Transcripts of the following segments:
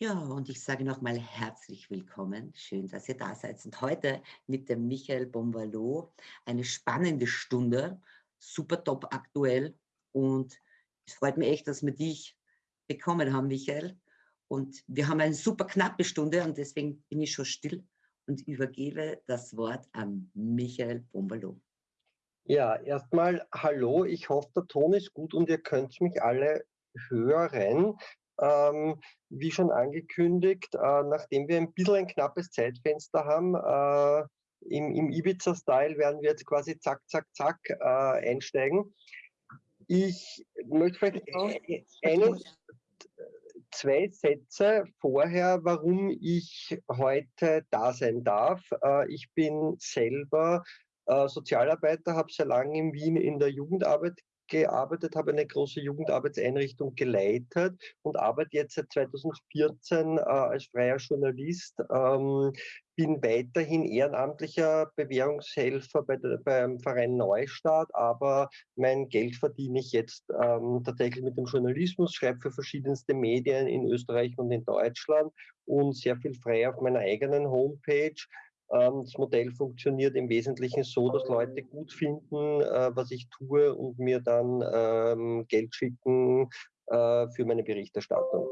Ja, und ich sage nochmal herzlich willkommen. Schön, dass ihr da seid. Und heute mit dem Michael Bombalo eine spannende Stunde, super top aktuell. Und es freut mich echt, dass wir dich bekommen haben, Michael. Und wir haben eine super knappe Stunde und deswegen bin ich schon still und übergebe das Wort an Michael Bombalo. Ja, erstmal hallo. Ich hoffe, der Ton ist gut und ihr könnt mich alle hören. Ähm, wie schon angekündigt, äh, nachdem wir ein bisschen ein knappes Zeitfenster haben, äh, im, im Ibiza-Style werden wir jetzt quasi zack, zack, zack äh, einsteigen. Ich möchte vielleicht eine, zwei Sätze vorher, warum ich heute da sein darf. Äh, ich bin selber äh, Sozialarbeiter, habe sehr lange in Wien in der Jugendarbeit gearbeitet, habe eine große Jugendarbeitseinrichtung geleitet und arbeite jetzt seit 2014 äh, als freier Journalist. Ähm, bin weiterhin ehrenamtlicher Bewährungshelfer bei der, beim Verein Neustart, aber mein Geld verdiene ich jetzt ähm, tatsächlich mit dem Journalismus, schreibe für verschiedenste Medien in Österreich und in Deutschland und sehr viel frei auf meiner eigenen Homepage das Modell funktioniert im Wesentlichen so, dass Leute gut finden, äh, was ich tue und mir dann ähm, Geld schicken äh, für meine Berichterstattung.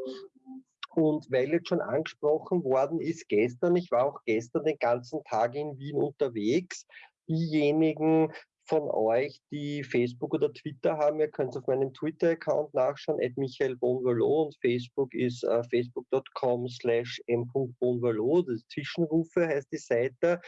Und weil jetzt schon angesprochen worden ist gestern, ich war auch gestern den ganzen Tag in Wien unterwegs, diejenigen, von euch, die Facebook oder Twitter haben, ihr könnt auf meinem Twitter-Account nachschauen, at Michael Bonvalo und Facebook ist uh, facebook.com slash m.bonvalo, das Zwischenrufe heißt die Seite.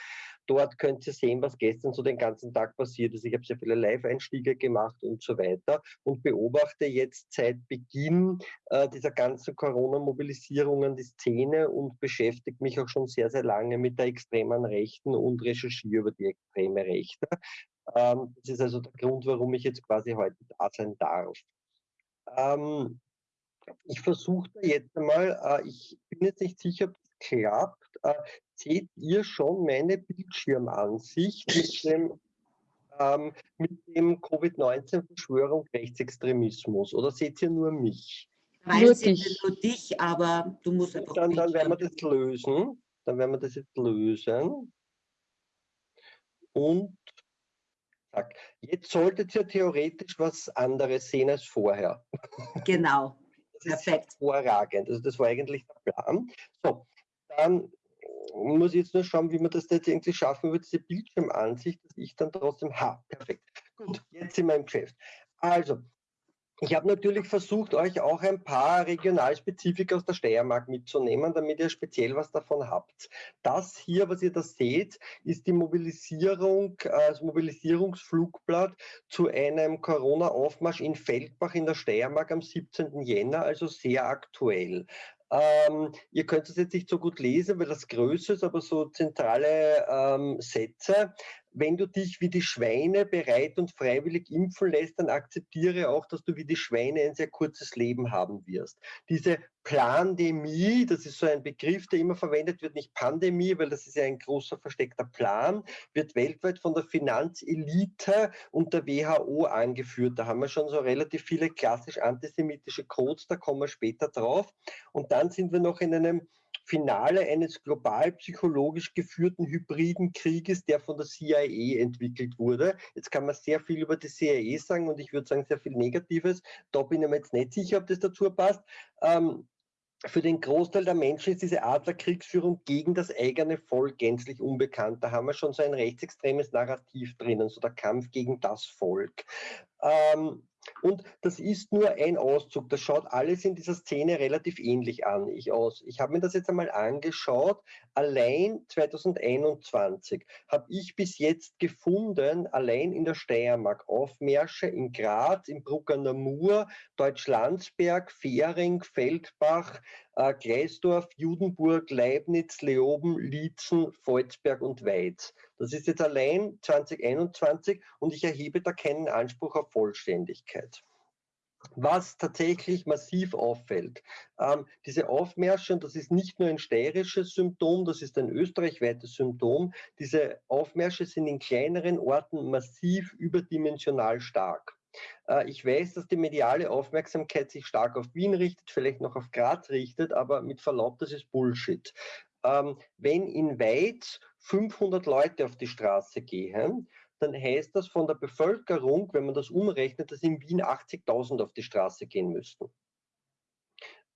Dort könnt ihr sehen, was gestern so den ganzen Tag passiert ist. Ich habe sehr viele Live-Einstiege gemacht und so weiter und beobachte jetzt seit Beginn äh, dieser ganzen Corona-Mobilisierungen die Szene und beschäftige mich auch schon sehr, sehr lange mit der extremen Rechten und recherchiere über die extreme Rechte. Ähm, das ist also der Grund, warum ich jetzt quasi heute da sein darf. Ähm, ich versuche jetzt einmal, äh, ich bin jetzt nicht sicher, ob das klappt. Äh, seht ihr schon meine Bildschirmansicht mit dem, ähm, dem Covid-19-Verschwörung Rechtsextremismus oder seht ihr nur mich? Nur dich. nur dich, aber du musst einfach. Dann, dann werden wir das lösen. Dann werden wir das jetzt lösen. Und Tag. Jetzt solltet ihr theoretisch was anderes sehen als vorher. Genau. Das Perfekt. ist hervorragend. Also das war eigentlich der Plan. So, dann muss ich jetzt nur schauen, wie man das jetzt irgendwie schaffen wird, diese Bildschirmansicht, dass ich dann trotzdem, ha, perfekt. Gut, jetzt in meinem Geschäft. Also, ich habe natürlich versucht, euch auch ein paar Regionalspezifika aus der Steiermark mitzunehmen, damit ihr speziell was davon habt. Das hier, was ihr da seht, ist die Mobilisierung, äh, das Mobilisierungsflugblatt zu einem Corona-Aufmarsch in Feldbach in der Steiermark am 17. Jänner, also sehr aktuell. Ähm, ihr könnt es jetzt nicht so gut lesen, weil das größer ist, aber so zentrale ähm, Sätze wenn du dich wie die Schweine bereit und freiwillig impfen lässt, dann akzeptiere auch, dass du wie die Schweine ein sehr kurzes Leben haben wirst. Diese Plandemie, das ist so ein Begriff, der immer verwendet wird, nicht Pandemie, weil das ist ja ein großer versteckter Plan, wird weltweit von der Finanzelite und der WHO angeführt. Da haben wir schon so relativ viele klassisch antisemitische Codes, da kommen wir später drauf. Und dann sind wir noch in einem Finale eines global psychologisch geführten hybriden Krieges, der von der CIA entwickelt wurde. Jetzt kann man sehr viel über die CIA sagen und ich würde sagen sehr viel Negatives. Da bin ich mir jetzt nicht sicher, ob das dazu passt. Ähm, für den Großteil der Menschen ist diese Art der Kriegsführung gegen das eigene Volk gänzlich unbekannt. Da haben wir schon so ein rechtsextremes Narrativ drinnen, so der Kampf gegen das Volk. Ähm, und das ist nur ein Auszug. Das schaut alles in dieser Szene relativ ähnlich an. Ich, ich habe mir das jetzt einmal angeschaut. Allein 2021 habe ich bis jetzt gefunden, allein in der Steiermark, Aufmärsche in Graz, in Bruck an der Mur, Deutschlandsberg, Fähring, Feldbach, äh, Gleisdorf, Judenburg, Leibniz, Leoben, Lietzen, Volzberg und Weiz. Das ist jetzt allein 2021 und ich erhebe da keinen Anspruch auf Vollständigkeit. Was tatsächlich massiv auffällt, ähm, diese Aufmärsche, und das ist nicht nur ein steirisches Symptom, das ist ein österreichweites Symptom, diese Aufmärsche sind in kleineren Orten massiv überdimensional stark. Äh, ich weiß, dass die mediale Aufmerksamkeit sich stark auf Wien richtet, vielleicht noch auf Graz richtet, aber mit Verlaub, das ist Bullshit. Ähm, wenn in Weiz 500 Leute auf die Straße gehen, dann heißt das von der Bevölkerung, wenn man das umrechnet, dass in Wien 80.000 auf die Straße gehen müssten.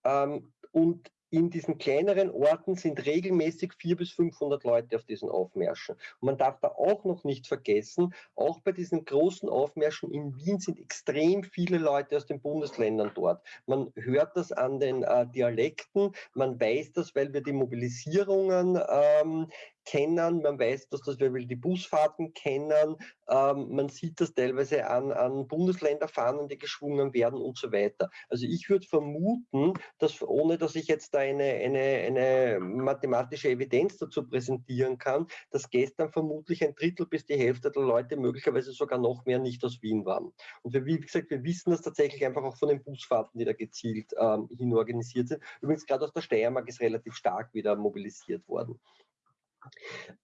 Ähm, und in diesen kleineren Orten sind regelmäßig 400 bis 500 Leute auf diesen Aufmärschen. Und man darf da auch noch nicht vergessen, auch bei diesen großen Aufmärschen in Wien sind extrem viele Leute aus den Bundesländern dort. Man hört das an den äh, Dialekten, man weiß das, weil wir die Mobilisierungen ähm, kennen, man weiß, dass das, wir die Busfahrten kennen, ähm, man sieht das teilweise an, an Bundesländerfahnen, die geschwungen werden und so weiter. Also ich würde vermuten, dass ohne dass ich jetzt da eine, eine, eine mathematische Evidenz dazu präsentieren kann, dass gestern vermutlich ein Drittel bis die Hälfte der Leute, möglicherweise sogar noch mehr, nicht aus Wien waren. Und wir, wie gesagt, wir wissen das tatsächlich einfach auch von den Busfahrten, die da gezielt ähm, hin organisiert sind. Übrigens gerade aus der Steiermark ist relativ stark wieder mobilisiert worden.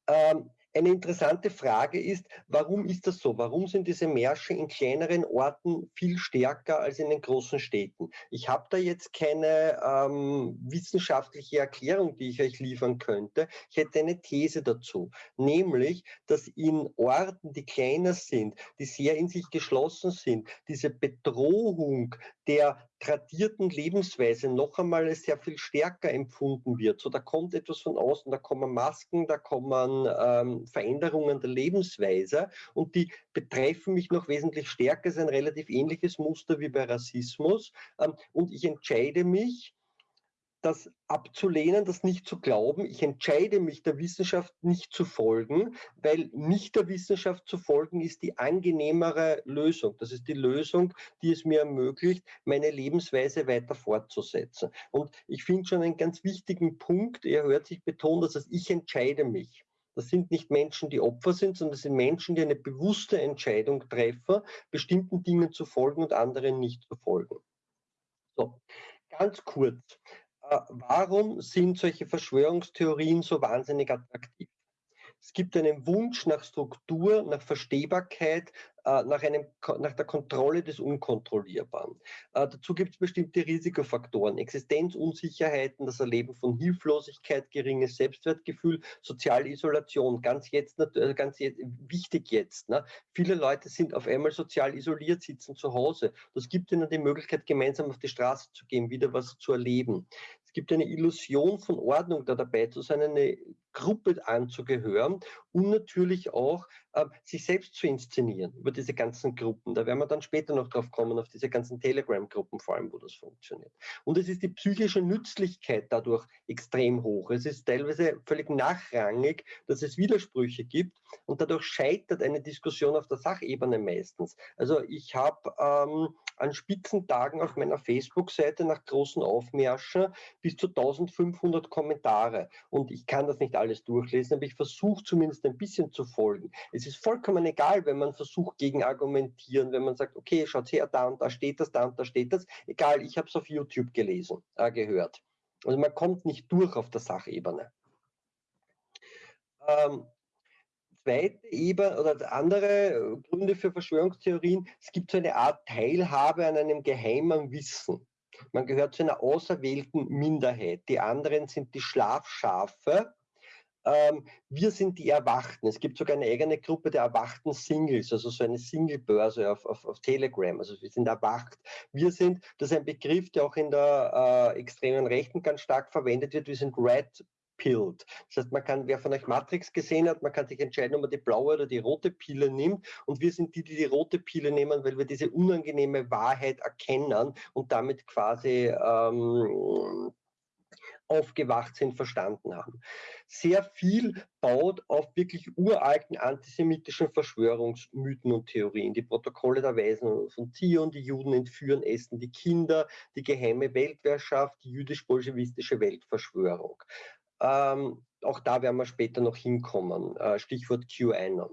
Ähm, eine interessante Frage ist, warum ist das so? Warum sind diese Märsche in kleineren Orten viel stärker als in den großen Städten? Ich habe da jetzt keine ähm, wissenschaftliche Erklärung, die ich euch liefern könnte. Ich hätte eine These dazu, nämlich, dass in Orten, die kleiner sind, die sehr in sich geschlossen sind, diese Bedrohung der tradierten Lebensweise noch einmal sehr viel stärker empfunden wird. So, da kommt etwas von außen, da kommen Masken, da kommen ähm, Veränderungen der Lebensweise und die betreffen mich noch wesentlich stärker. Ist ein relativ ähnliches Muster wie bei Rassismus. Ähm, und ich entscheide mich, das abzulehnen, das nicht zu glauben. Ich entscheide mich, der Wissenschaft nicht zu folgen, weil nicht der Wissenschaft zu folgen ist die angenehmere Lösung. Das ist die Lösung, die es mir ermöglicht, meine Lebensweise weiter fortzusetzen. Und ich finde schon einen ganz wichtigen Punkt, er hört sich betont, dass das ich entscheide mich. Das sind nicht Menschen, die Opfer sind, sondern das sind Menschen, die eine bewusste Entscheidung treffen, bestimmten Dingen zu folgen und anderen nicht zu folgen. So, ganz kurz. Äh, warum sind solche Verschwörungstheorien so wahnsinnig attraktiv? Es gibt einen Wunsch nach Struktur, nach Verstehbarkeit, äh, nach, einem, nach der Kontrolle des Unkontrollierbaren. Äh, dazu gibt es bestimmte Risikofaktoren, Existenzunsicherheiten, das Erleben von Hilflosigkeit, geringes Selbstwertgefühl, soziale Isolation, ganz jetzt, äh, ganz jetzt, wichtig jetzt. Ne? Viele Leute sind auf einmal sozial isoliert, sitzen zu Hause. Das gibt ihnen die Möglichkeit, gemeinsam auf die Straße zu gehen, wieder was zu erleben. Es gibt eine Illusion von Ordnung da dabei zu sein, eine Gruppe anzugehören und natürlich auch äh, sich selbst zu inszenieren über diese ganzen Gruppen. Da werden wir dann später noch drauf kommen, auf diese ganzen Telegram-Gruppen vor allem, wo das funktioniert. Und es ist die psychische Nützlichkeit dadurch extrem hoch. Es ist teilweise völlig nachrangig, dass es Widersprüche gibt und dadurch scheitert eine Diskussion auf der Sachebene meistens. Also ich habe ähm, an Spitzentagen auf meiner Facebook-Seite nach großen Aufmärschen bis zu 1500 Kommentare. Und ich kann das nicht alles durchlesen, aber ich versuche zumindest ein bisschen zu folgen. Es ist vollkommen egal, wenn man versucht gegen argumentieren, wenn man sagt, okay, schaut her, da und da steht das, da und da steht das. Egal, ich habe es auf YouTube gelesen, äh, gehört. Also man kommt nicht durch auf der Sachebene. Ähm, zweite Ebene oder andere Gründe für Verschwörungstheorien, es gibt so eine Art Teilhabe an einem geheimen Wissen. Man gehört zu einer auserwählten Minderheit. Die anderen sind die Schlafschafe. Ähm, wir sind die Erwachten. Es gibt sogar eine eigene Gruppe der erwachten Singles, also so eine Single-Börse auf, auf, auf, Telegram. Also wir sind erwacht. Wir sind, das ist ein Begriff, der auch in der äh, extremen Rechten ganz stark verwendet wird. Wir sind Red pilled. Das heißt, man kann, wer von euch Matrix gesehen hat, man kann sich entscheiden, ob man die blaue oder die rote Pille nimmt. Und wir sind die, die die rote Pille nehmen, weil wir diese unangenehme Wahrheit erkennen und damit quasi ähm, aufgewacht sind, verstanden haben. Sehr viel baut auf wirklich uralten antisemitischen Verschwörungsmythen und Theorien. Die Protokolle der Weisen von Zion, die Juden entführen, essen die Kinder, die geheime Weltwehrschaft, die jüdisch-bolschewistische Weltverschwörung. Ähm, auch da werden wir später noch hinkommen. Äh, Stichwort QAnon.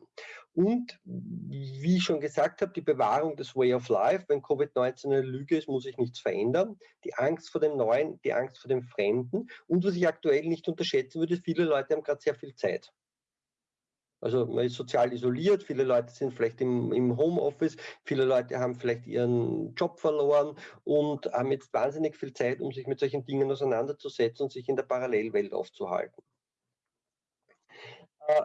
Und wie ich schon gesagt habe, die Bewahrung des Way of Life. Wenn Covid-19 eine Lüge ist, muss sich nichts verändern. Die Angst vor dem Neuen, die Angst vor dem Fremden. Und was ich aktuell nicht unterschätzen würde, viele Leute haben gerade sehr viel Zeit. Also man ist sozial isoliert, viele Leute sind vielleicht im, im, Homeoffice, viele Leute haben vielleicht ihren Job verloren und haben jetzt wahnsinnig viel Zeit, um sich mit solchen Dingen auseinanderzusetzen und sich in der Parallelwelt aufzuhalten. Äh,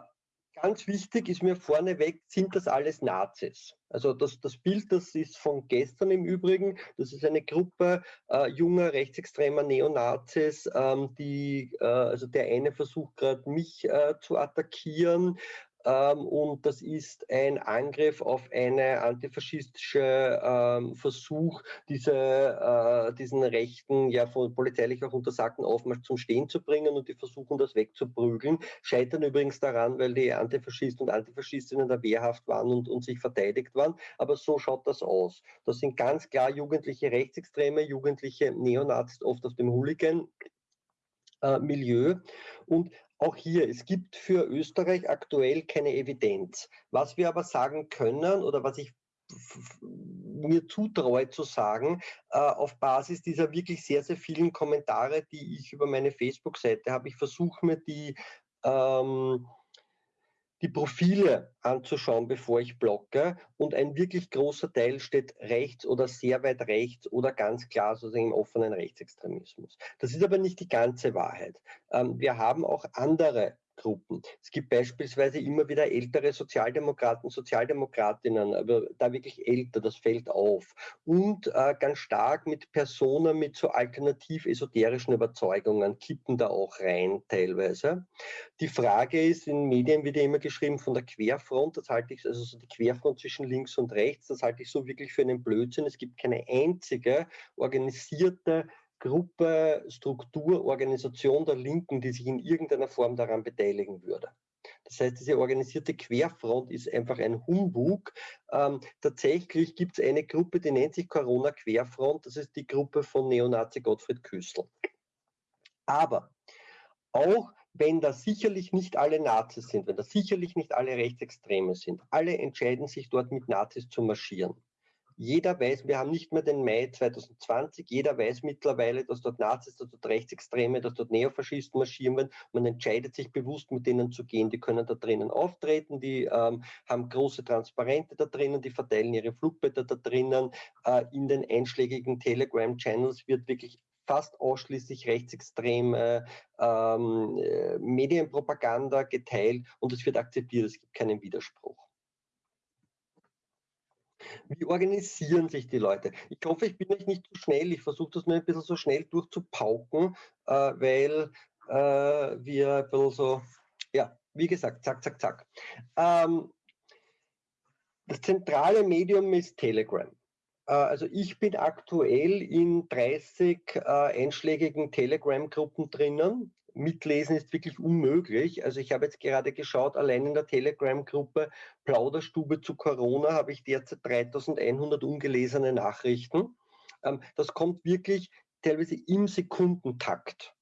ganz wichtig ist mir vorneweg, sind das alles Nazis? Also das, das Bild, das ist von gestern im Übrigen, das ist eine Gruppe äh, junger rechtsextremer Neonazis, ähm, die, äh, also der eine versucht gerade mich äh, zu attackieren, und das ist ein Angriff auf eine antifaschistische ähm, Versuch, diese, äh, diesen rechten, ja von polizeilich auch untersagten Aufmarsch zum Stehen zu bringen und die versuchen das wegzuprügeln. Scheitern übrigens daran, weil die Antifaschisten und Antifaschistinnen der Wehrhaft waren und, und sich verteidigt waren. Aber so schaut das aus. Das sind ganz klar jugendliche Rechtsextreme, jugendliche Neonazis, oft aus dem Hooligan. Äh, Milieu. Und auch hier, es gibt für Österreich aktuell keine Evidenz. Was wir aber sagen können oder was ich mir zutraue zu sagen, äh, auf Basis dieser wirklich sehr, sehr vielen Kommentare, die ich über meine Facebook-Seite habe, ich versuche mir die ähm, die Profile anzuschauen, bevor ich blocke. Und ein wirklich großer Teil steht rechts oder sehr weit rechts oder ganz klar sozusagen im offenen Rechtsextremismus. Das ist aber nicht die ganze Wahrheit. Ähm, wir haben auch andere Gruppen. Es gibt beispielsweise immer wieder ältere Sozialdemokraten, Sozialdemokratinnen, aber da wirklich älter, das fällt auf. Und äh, ganz stark mit Personen mit so alternativ esoterischen Überzeugungen kippen da auch rein teilweise. Die Frage ist, in Medien wird ja immer geschrieben von der Querfront, das halte ich, also so die Querfront zwischen links und rechts, das halte ich so wirklich für einen Blödsinn. Es gibt keine einzige organisierte Gruppe, Struktur, Organisation der Linken, die sich in irgendeiner Form daran beteiligen würde. Das heißt, diese organisierte Querfront ist einfach ein Humbug. Ähm, tatsächlich gibt es eine Gruppe, die nennt sich Corona Querfront. Das ist die Gruppe von Neonazi Gottfried Küssel. Aber auch wenn da sicherlich nicht alle Nazis sind, wenn da sicherlich nicht alle Rechtsextreme sind, alle entscheiden sich dort mit Nazis zu marschieren. Jeder weiß, wir haben nicht mehr den Mai 2020, jeder weiß mittlerweile, dass dort Nazis, dass dort Rechtsextreme, dass dort Neofaschisten marschieren werden. Man entscheidet sich bewusst, mit denen zu gehen. Die können da drinnen auftreten, die ähm, haben große Transparente da drinnen, die verteilen ihre Flugblätter da drinnen. Äh, in den einschlägigen Telegram-Channels wird wirklich fast ausschließlich rechtsextreme ähm, äh, Medienpropaganda geteilt und es wird akzeptiert, es gibt keinen Widerspruch. Wie organisieren sich die Leute? Ich hoffe, ich bin euch nicht zu schnell. Ich versuche das nur ein bisschen so schnell durchzupauken, äh, weil äh, wir ein bisschen so, ja, wie gesagt, zack, zack, zack. Ähm, das zentrale Medium ist Telegram. Äh, also ich bin aktuell in 30 äh, einschlägigen Telegram-Gruppen drinnen mitlesen ist wirklich unmöglich. Also ich habe jetzt gerade geschaut, allein in der Telegram-Gruppe Plauderstube zu Corona habe ich derzeit 3100 ungelesene Nachrichten. Ähm, das kommt wirklich teilweise im Sekundentakt.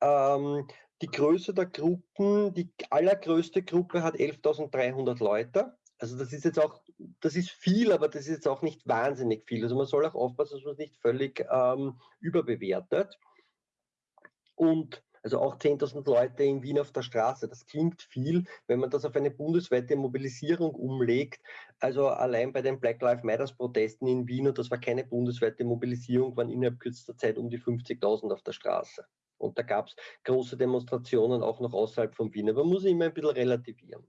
Ähm, die Größe der Gruppen, die allergrößte Gruppe hat 11.300 Leute. Also das ist jetzt auch, das ist viel, aber das ist jetzt auch nicht wahnsinnig viel. Also man soll auch aufpassen, dass man es nicht völlig ähm, überbewertet. Und also auch 10.000 Leute in Wien auf der Straße, das klingt viel, wenn man das auf eine bundesweite Mobilisierung umlegt. Also allein bei den Black Lives Matter Protesten in Wien, und das war keine bundesweite Mobilisierung, waren innerhalb kürzester Zeit um die 50.000 auf der Straße. Und da gab es große Demonstrationen auch noch außerhalb von Wien. Aber man muss immer ein bisschen relativieren.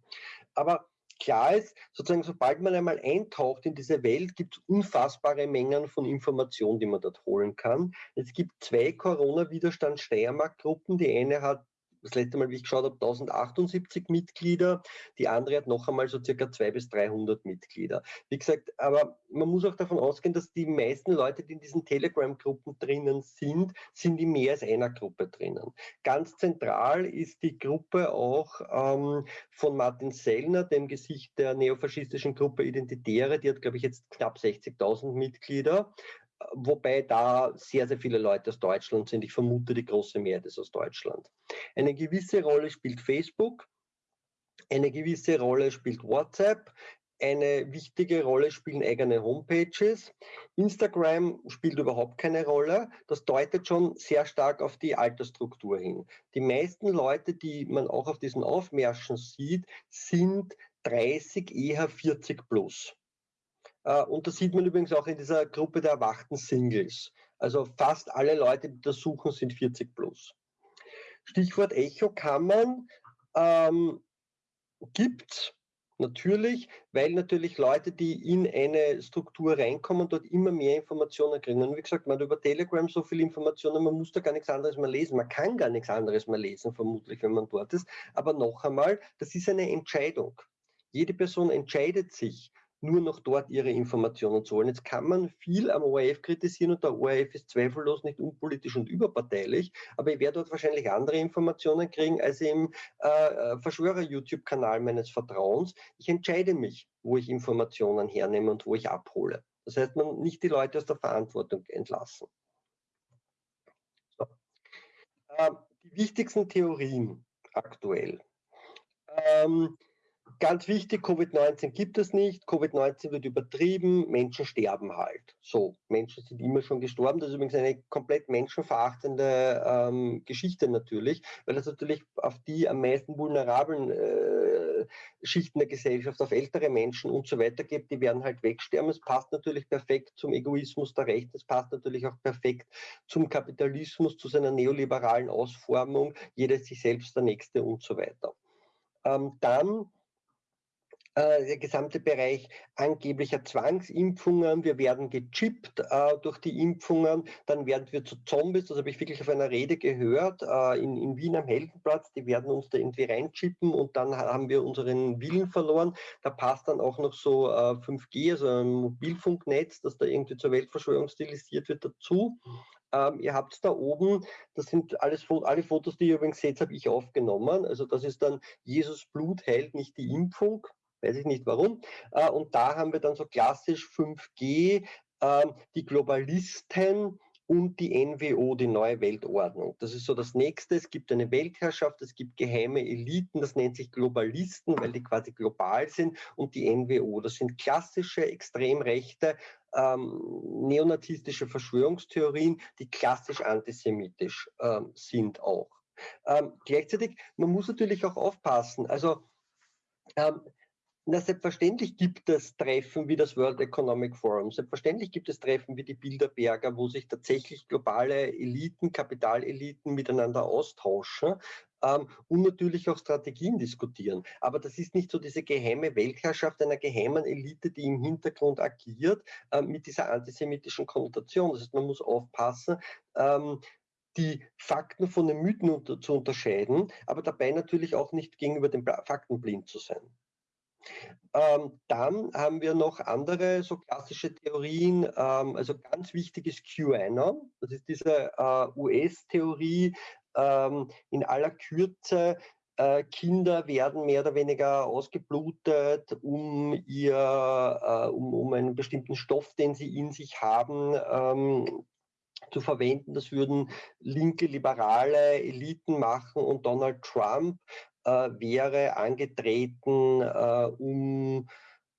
Aber klar ist, sozusagen, sobald man einmal eintaucht in diese Welt, gibt es unfassbare Mengen von Informationen, die man dort holen kann. Es gibt zwei Corona-Widerstand-Steiermark-Gruppen. Die eine hat das letzte Mal, wie ich geschaut habe, 1078 Mitglieder. Die andere hat noch einmal so circa 200 bis 300 Mitglieder. Wie gesagt, aber man muss auch davon ausgehen, dass die meisten Leute, die in diesen Telegram-Gruppen drinnen sind, sind in mehr als einer Gruppe drinnen. Ganz zentral ist die Gruppe auch ähm, von Martin Sellner, dem Gesicht der neofaschistischen Gruppe Identitäre. Die hat, glaube ich, jetzt knapp 60.000 Mitglieder wobei da sehr, sehr viele Leute aus Deutschland sind. Ich vermute, die große Mehrheit ist aus Deutschland. Eine gewisse Rolle spielt Facebook, eine gewisse Rolle spielt WhatsApp, eine wichtige Rolle spielen eigene Homepages. Instagram spielt überhaupt keine Rolle. Das deutet schon sehr stark auf die Altersstruktur hin. Die meisten Leute, die man auch auf diesen Aufmärschen sieht, sind 30, eher 40 plus. Äh, und das sieht man übrigens auch in dieser Gruppe der erwachten Singles. Also fast alle Leute, die das suchen, sind 40 plus. Stichwort Echokammern ähm, gibt Natürlich, weil natürlich Leute, die in eine Struktur reinkommen, dort immer mehr Informationen kriegen. Und wie gesagt, man hat über Telegram so viele Informationen, man muss da gar nichts anderes mehr lesen. Man kann gar nichts anderes mehr lesen, vermutlich, wenn man dort ist. Aber noch einmal, das ist eine Entscheidung. Jede Person entscheidet sich, nur noch dort ihre Informationen zu holen. Jetzt kann man viel am ORF kritisieren und der ORF ist zweifellos nicht unpolitisch und überparteilich, aber ich werde dort wahrscheinlich andere Informationen kriegen als im äh, äh, Verschwörer-YouTube-Kanal meines Vertrauens. Ich entscheide mich, wo ich Informationen hernehme und wo ich abhole. Das heißt, man nicht die Leute aus der Verantwortung entlassen. So. Äh, die wichtigsten Theorien aktuell. Ähm, ganz wichtig, Covid-19 gibt es nicht, Covid-19 wird übertrieben, Menschen sterben halt. So, Menschen sind immer schon gestorben. Das ist übrigens eine komplett menschenverachtende ähm, Geschichte natürlich, weil es natürlich auf die am meisten vulnerablen äh, Schichten der Gesellschaft, auf ältere Menschen und so weiter gibt, die werden halt wegsterben. Es passt natürlich perfekt zum Egoismus der Rechten, es passt natürlich auch perfekt zum Kapitalismus, zu seiner neoliberalen Ausformung, jeder sich selbst der Nächste und so weiter. Ähm, dann äh, der gesamte Bereich angeblicher Zwangsimpfungen. Wir werden gechippt äh, durch die Impfungen, dann werden wir zu Zombies. Das habe ich wirklich auf einer Rede gehört äh, in, in Wien am Heldenplatz. Die werden uns da irgendwie reinchippen und dann haben wir unseren Willen verloren. Da passt dann auch noch so 5G, also ein Mobilfunknetz, das da irgendwie zur Weltverschwörung stilisiert wird, dazu. Ähm, ihr habt da oben, das sind alles alle Fotos, die ihr übrigens seht, habe ich aufgenommen. Also das ist dann Jesus Blut heilt nicht die Impfung weiß ich nicht warum. Äh, und da haben wir dann so klassisch 5G, ähm, die Globalisten und die NWO, die neue Weltordnung. Das ist so das nächste. Es gibt eine Weltherrschaft, es gibt geheime Eliten, das nennt sich Globalisten, weil die quasi global sind, und die NWO. Das sind klassische, extrem rechte, ähm, neonazistische Verschwörungstheorien, die klassisch antisemitisch ähm, sind auch. Ähm, gleichzeitig, man muss natürlich auch aufpassen. Also ähm, na, selbstverständlich gibt es Treffen wie das World Economic Forum. Selbstverständlich gibt es Treffen wie die Bilderberger, wo sich tatsächlich globale Eliten, Kapitaleliten miteinander austauschen ähm, und natürlich auch Strategien diskutieren. Aber das ist nicht so diese geheime Weltherrschaft einer geheimen Elite, die im Hintergrund agiert, äh, mit dieser antisemitischen Konnotation. Das heißt, man muss aufpassen, ähm, die Fakten von den Mythen unter, zu unterscheiden, aber dabei natürlich auch nicht gegenüber den Fakten blind zu sein. Ähm, dann haben wir noch andere so klassische Theorien. Ähm, also ganz wichtig ist QAnon. Das ist diese äh, US-Theorie ähm, in aller Kürze. Äh, Kinder werden mehr oder weniger ausgeblutet, um, ihr, äh, um, um einen bestimmten Stoff, den sie in sich haben, ähm, zu verwenden. Das würden linke, liberale Eliten machen und Donald Trump wäre angetreten, äh, um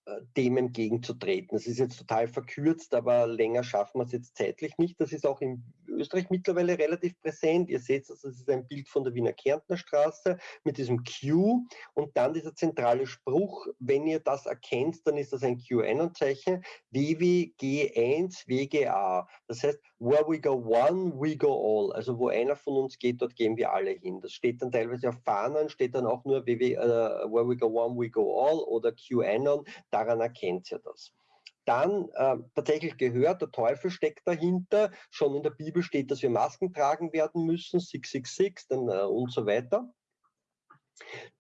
äh, dem entgegenzutreten. Das ist jetzt total verkürzt, aber länger schaffen wir es jetzt zeitlich nicht. Das ist auch in Österreich mittlerweile relativ präsent. Ihr seht, das ist ein Bild von der Wiener Kärntner Straße mit diesem Q und dann dieser zentrale Spruch. Wenn ihr das erkennt, dann ist das ein QAnon-Zeichen. WWG1 WGA. Das heißt, where we go one, we go all. Also wo einer von uns geht, dort gehen wir alle hin. Das steht dann teilweise auf Fahnen, steht dann auch nur WW, uh, äh, where we go one, we go all oder QAnon. Daran erkennt ihr das dann äh, tatsächlich gehört, der Teufel steckt dahinter. Schon in der Bibel steht, dass wir Masken tragen werden müssen, 666 dann, äh, und so weiter.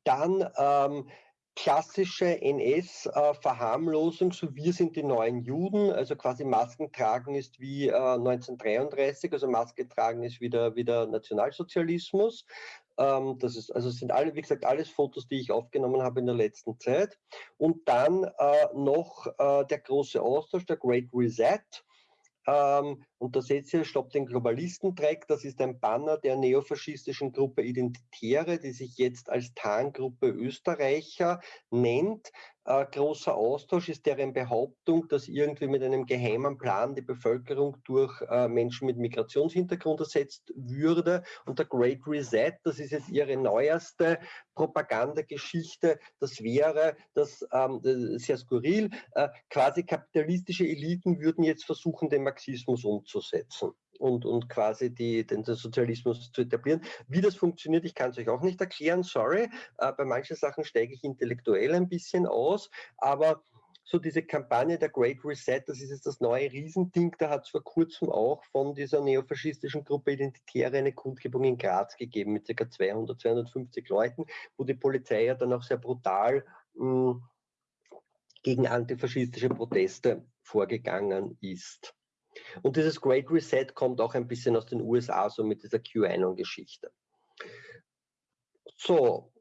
Dann ähm, klassische NS-Verharmlosung, so wir sind die neuen Juden, also quasi Masken tragen ist wie äh, 1933, also Maske tragen ist wieder, wieder Nationalsozialismus. Ähm, das ist, also sind alle, wie gesagt, alles Fotos, die ich aufgenommen habe in der letzten Zeit. Und dann äh, noch äh, der große Austausch, der Great Reset. Und da seht ihr, Stopp den Globalisten-Track, das ist ein Banner der neofaschistischen Gruppe Identitäre, die sich jetzt als Tarngruppe Österreicher nennt. Äh, großer Austausch ist deren Behauptung, dass irgendwie mit einem geheimen Plan die Bevölkerung durch äh, Menschen mit Migrationshintergrund ersetzt würde. Und der Great Reset, das ist jetzt ihre neueste Propagandageschichte, das wäre, das, ähm, das ist sehr skurril, äh, quasi kapitalistische Eliten würden jetzt versuchen, den Marxismus umzusetzen und, und quasi die, den, Sozialismus zu etablieren. Wie das funktioniert, ich kann es euch auch nicht erklären, sorry. Äh, bei manchen Sachen steige ich intellektuell ein bisschen aus, aber so diese Kampagne der Great Reset, das ist jetzt das neue Riesending, da hat es vor kurzem auch von dieser neofaschistischen Gruppe Identitäre eine Kundgebung in Graz gegeben mit ca. 200, 250 Leuten, wo die Polizei ja dann auch sehr brutal mh, hm, gegen antifaschistische Proteste vorgegangen ist. Und dieses Great Reset kommt auch ein bisschen aus den USA, so mit dieser QAnon-Geschichte. So,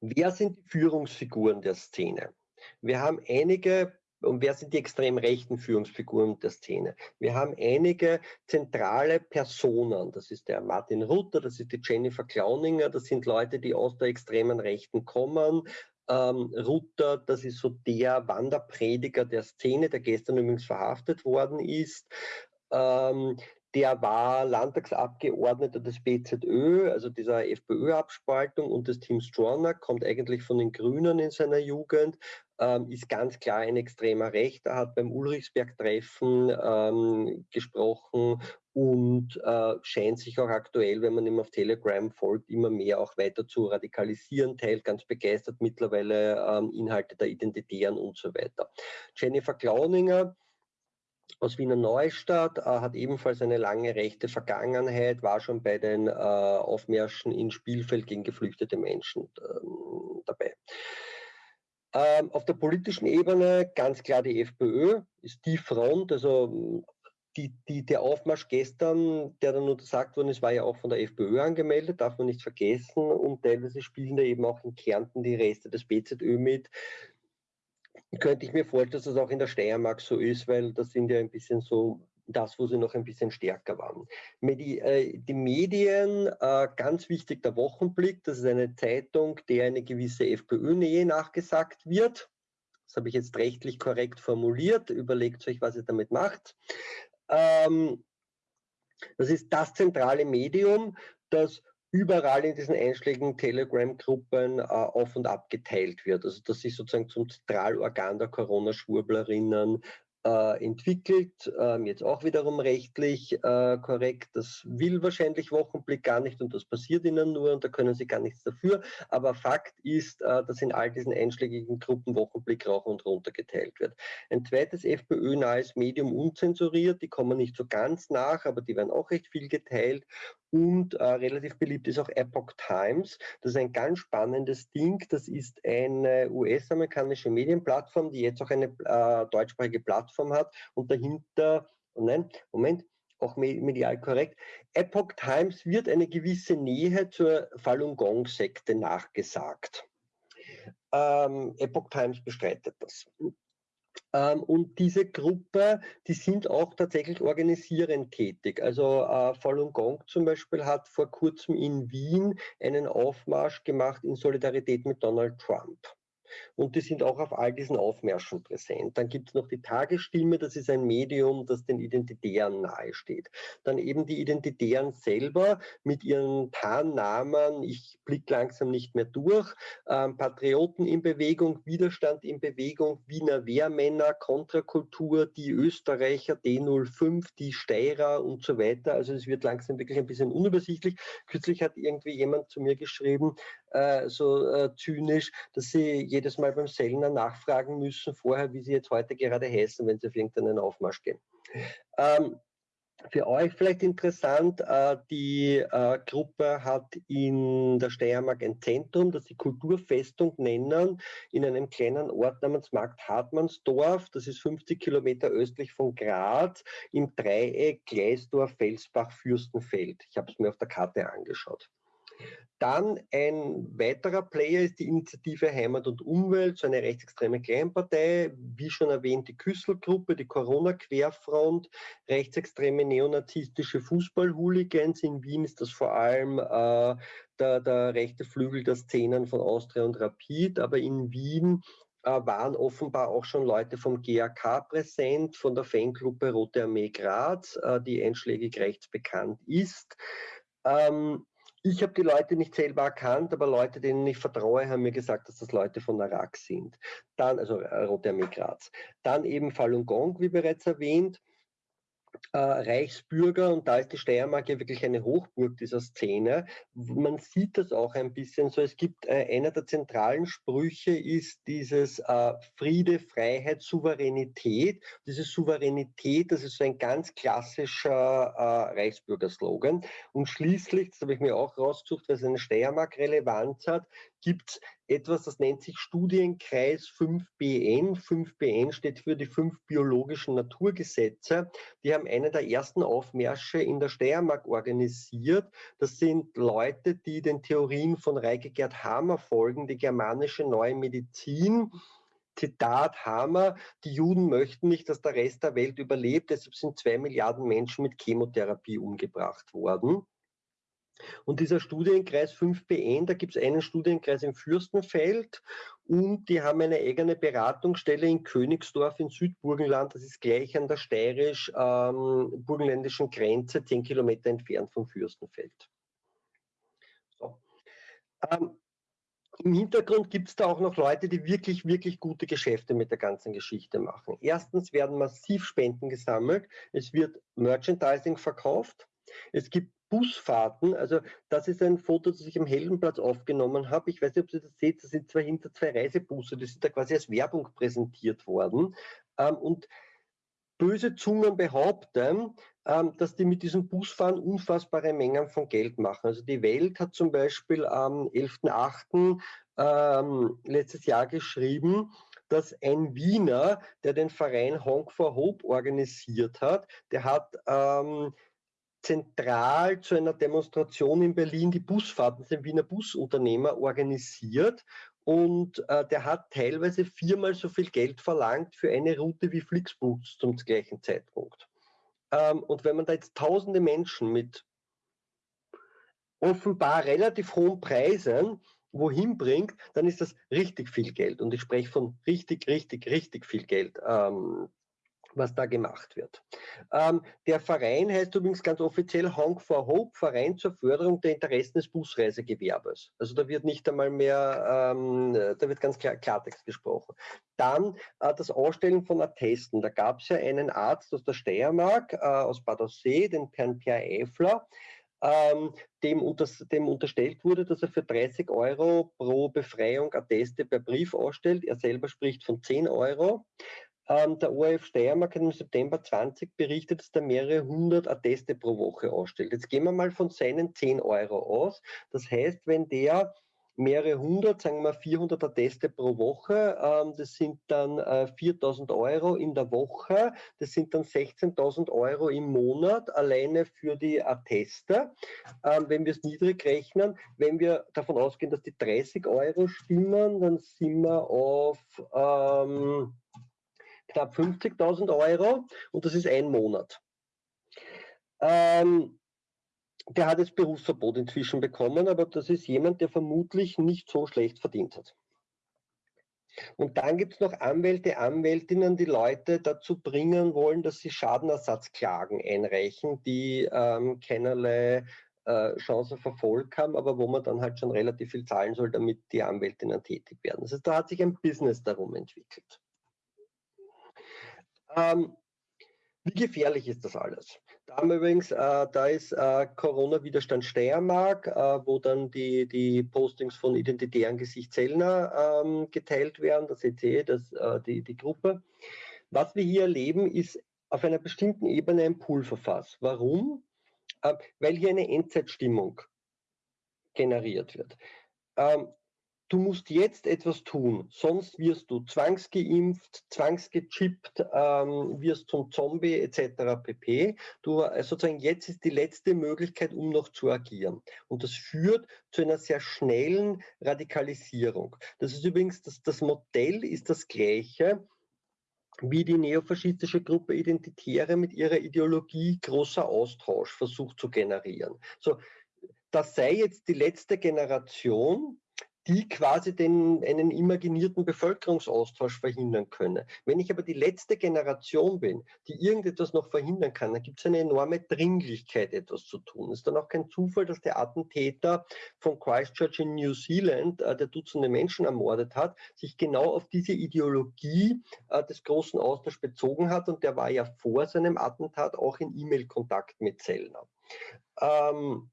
wer sind die Führungsfiguren der Szene? Wir haben einige und wer sind die extrem rechten Führungsfiguren der Szene? Wir haben einige zentrale Personen. Das ist der Martin Rutter, das ist die Jennifer Clowninger, das sind Leute, die aus der extremen Rechten kommen ähm, Rutter, das ist so der Wanderprediger der Szene, der gestern übrigens verhaftet worden ist. Ähm, der war Landtagsabgeordneter des BZÖ, also dieser FPÖ-Abspaltung und des Team Stronach, kommt eigentlich von den Grünen in seiner Jugend, ähm, ist ganz klar ein extremer Rechter, hat beim Ulrichsberg-Treffen ähm, gesprochen und äh, scheint sich auch aktuell, wenn man ihm auf Telegram folgt, immer mehr auch weiter zu radikalisieren, teilt ganz begeistert mittlerweile ähm, Inhalte der Identitären und so weiter. Jennifer Klauninger, aus Wiener Neustadt, äh, hat ebenfalls eine lange rechte Vergangenheit, war schon bei den äh, Aufmärschen in Spielfeld gegen geflüchtete Menschen äh, dabei. Ähm, auf der politischen Ebene ganz klar die FPÖ ist die Front, also die, die, der Aufmarsch gestern, der dann untersagt worden ist, war ja auch von der FPÖ angemeldet, darf man nicht vergessen. Und teilweise spielen da eben auch in Kärnten die Reste des BZÖ mit. Könnte ich mir vorstellen, dass das auch in der Steiermark so ist, weil das sind ja ein bisschen so das, wo sie noch ein bisschen stärker waren. Medi äh, die Medien, äh, ganz wichtig der Wochenblick, das ist eine Zeitung, der eine gewisse FPÖ-Nähe nachgesagt wird. Das habe ich jetzt rechtlich korrekt formuliert. Überlegt euch, was ihr damit macht. Ähm, das ist das zentrale Medium, das überall in diesen einschlägigen Telegram-Gruppen äh, auf und ab geteilt wird. Also das ist sozusagen zum Zentralorgan der Corona-Schwurblerinnen äh, entwickelt, ähm, jetzt auch wiederum rechtlich äh, korrekt. Das will wahrscheinlich Wochenblick gar nicht und das passiert ihnen nur und da können sie gar nichts dafür. Aber Fakt ist, äh, dass in all diesen einschlägigen Gruppen Wochenblick rauf und runter geteilt wird. Ein zweites FPÖ-nahes Medium unzensuriert, die kommen nicht so ganz nach, aber die werden auch recht viel geteilt und äh, relativ beliebt ist auch Epoch Times. Das ist ein ganz spannendes Ding. Das ist eine US-amerikanische Medienplattform, die jetzt auch eine äh, deutschsprachige Plattform hat und dahinter, oh nein, Moment, auch medial korrekt. Epoch Times wird eine gewisse Nähe zur Falun Gong-Sekte nachgesagt. Ähm, Epoch Times bestreitet das. Ähm, und diese Gruppe, die sind auch tatsächlich organisierend tätig. Also äh, Falun Gong zum Beispiel hat vor kurzem in Wien einen Aufmarsch gemacht in Solidarität mit Donald Trump und die sind auch auf all diesen Aufmärschen präsent. Dann gibt es noch die Tagesstimme, das ist ein Medium, das den Identitären nahesteht. Dann eben die Identitären selber mit ihren Tarnnamen, ich blicke langsam nicht mehr durch, ähm, Patrioten in Bewegung, Widerstand in Bewegung, Wiener Wehrmänner, Kontrakultur, die Österreicher, D05, die Steirer und so weiter. Also es wird langsam wirklich ein bisschen unübersichtlich. Kürzlich hat irgendwie jemand zu mir geschrieben, äh, so äh, zynisch, dass sie jedes Mal beim Sellner nachfragen müssen vorher, wie sie jetzt heute gerade heißen, wenn sie auf irgendeinen Aufmarsch gehen. Ähm, für euch vielleicht interessant, äh, die äh, Gruppe hat in der Steiermark ein Zentrum, das sie Kulturfestung nennen, in einem kleinen Ort namens Markt Hartmannsdorf. Das ist 50 Kilometer östlich von Graz im Dreieck Gleisdorf, Felsbach, Fürstenfeld. Ich habe es mir auf der Karte angeschaut. Dann ein weiterer Player ist die Initiative Heimat und Umwelt, so eine rechtsextreme Kleinpartei, wie schon erwähnt die Küsselgruppe, die Corona-Querfront, rechtsextreme neonazistische Fußball-Hooligans. In Wien ist das vor allem äh, der, der rechte Flügel der Szenen von Austria und Rapid, aber in Wien äh, waren offenbar auch schon Leute vom GAK präsent, von der Fangruppe Rote Armee Graz, äh, die einschlägig rechts bekannt ist. Ähm, ich habe die Leute nicht selber erkannt, aber Leute, denen ich vertraue, haben mir gesagt, dass das Leute von Arak sind. Dann, also Rote Armee Graz. Dann eben Falun Gong, wie bereits erwähnt äh, Reichsbürger und da ist die Steiermark ja wirklich eine Hochburg dieser Szene. Man sieht das auch ein bisschen so. Es gibt äh, einer der zentralen Sprüche ist dieses äh, Friede, Freiheit, Souveränität. Diese Souveränität, das ist so ein ganz klassischer äh, Reichsbürgerslogan. Und schließlich, das habe ich mir auch rausgesucht, weil es eine Steiermark-Relevanz hat, gibt es etwas, das nennt sich Studienkreis 5BN. 5BN steht für die fünf biologischen Naturgesetze. Die haben einen der ersten Aufmärsche in der Steiermark organisiert. Das sind Leute, die den Theorien von Reike Gerd Hamer folgen, die germanische neue Medizin. Zitat Hammer, die Juden möchten nicht, dass der Rest der Welt überlebt, deshalb sind zwei Milliarden Menschen mit Chemotherapie umgebracht worden. Und dieser Studienkreis 5BN, da gibt es einen Studienkreis im Fürstenfeld und die haben eine eigene Beratungsstelle in Königsdorf in Südburgenland. Das ist gleich an der steirisch-burgenländischen ähm, Grenze, zehn Kilometer entfernt vom Fürstenfeld. So. Ähm, im Hintergrund gibt es da auch noch Leute, die wirklich, wirklich gute Geschäfte mit der ganzen Geschichte machen. Erstens werden massiv Spenden gesammelt, es wird Merchandising verkauft, es gibt Busfahrten, also das ist ein Foto, das ich am Heldenplatz aufgenommen habe. Ich weiß nicht, ob Sie das seht, das sind zwei hinter zwei Reisebusse, die sind da quasi als Werbung präsentiert worden. Ähm, und böse Zungen behaupten, ähm, dass die mit diesem Busfahren unfassbare Mengen von Geld machen. Also die Welt hat zum Beispiel am 11.8. Ähm, letztes Jahr geschrieben, dass ein Wiener, der den Verein Honk for Hope organisiert hat, der hat ähm, zentral zu einer Demonstration in Berlin die Busfahrten, ein Wiener Busunternehmer, organisiert. Und äh, der hat teilweise viermal so viel Geld verlangt für eine Route wie Flixbus zum gleichen Zeitpunkt. Ähm, und wenn man da jetzt tausende Menschen mit offenbar relativ hohen Preisen wohin bringt, dann ist das richtig viel Geld. Und ich spreche von richtig, richtig, richtig viel Geld. Ähm, was da gemacht wird. Ähm, der Verein heißt übrigens ganz offiziell Honk for Hope, Verein zur Förderung der Interessen des Busreisegewerbes. Also da wird nicht einmal mehr, ähm, da wird ganz klar Klartext gesprochen. Dann äh, das Ausstellen von Attesten. Da gab es ja einen Arzt aus der Steiermark, äh, aus Bad Aussee, den Herrn Pierre Eifler, ähm, dem, unter, dem, unterstellt wurde, dass er für 30 Euro pro Befreiung Atteste per Brief ausstellt. Er selber spricht von 10 Euro. Ähm, der ORF Steiermark hat im September 20 berichtet, dass er mehrere hundert Atteste pro Woche ausstellt. Jetzt gehen wir mal von seinen 10 Euro aus. Das heißt, wenn der mehrere hundert, sagen wir 400 Atteste pro Woche. Ähm, das sind dann äh, 4000 Euro in der Woche. Das sind dann 16.000 Euro im Monat alleine für die Atteste. Ähm, wenn wir es niedrig rechnen, wenn wir davon ausgehen, dass die 30 Euro stimmen, dann sind wir auf ähm, knapp 50.000 Euro und das ist ein Monat. Ähm, der hat jetzt Berufsverbot inzwischen bekommen, aber das ist jemand, der vermutlich nicht so schlecht verdient hat. Und dann gibt es noch Anwälte, Anwältinnen, die Leute dazu bringen wollen, dass sie Schadenersatzklagen einreichen, die ähm, keinerlei äh, Chance auf Erfolg haben, aber wo man dann halt schon relativ viel zahlen soll, damit die Anwältinnen tätig werden. Also da hat sich ein Business darum entwickelt. Ähm, wie gefährlich ist das alles? Da haben wir übrigens, äh, da ist äh, Corona-Widerstand Steiermark, äh, wo dann die, die Postings von identitären Gesicht Zellner ähm, geteilt werden, das ihr, das, äh, die, die Gruppe. Was wir hier erleben, ist auf einer bestimmten Ebene ein Pulverfass. Warum? Äh, weil hier eine Endzeitstimmung generiert wird. Ähm, du musst jetzt etwas tun, sonst wirst du zwangsgeimpft, zwangsgechippt, ähm, wirst zum Zombie etc. pp. Du, äh, sozusagen jetzt ist die letzte Möglichkeit, um noch zu agieren. Und das führt zu einer sehr schnellen Radikalisierung. Das ist übrigens, das, das Modell ist das gleiche wie die neofaschistische Gruppe Identitäre mit ihrer Ideologie großer Austausch versucht zu generieren. So, das sei jetzt die letzte Generation, die quasi den, einen imaginierten Bevölkerungsaustausch verhindern könne. Wenn ich aber die letzte Generation bin, die irgendetwas noch verhindern kann, dann gibt es eine enorme Dringlichkeit, etwas zu tun. Es ist dann auch kein Zufall, dass der Attentäter von Christchurch in New Zealand, äh, der Dutzende Menschen ermordet hat, sich genau auf diese Ideologie äh, des großen Austauschs bezogen hat und der war ja vor seinem Attentat auch in E-Mail-Kontakt mit Zellner. Ähm,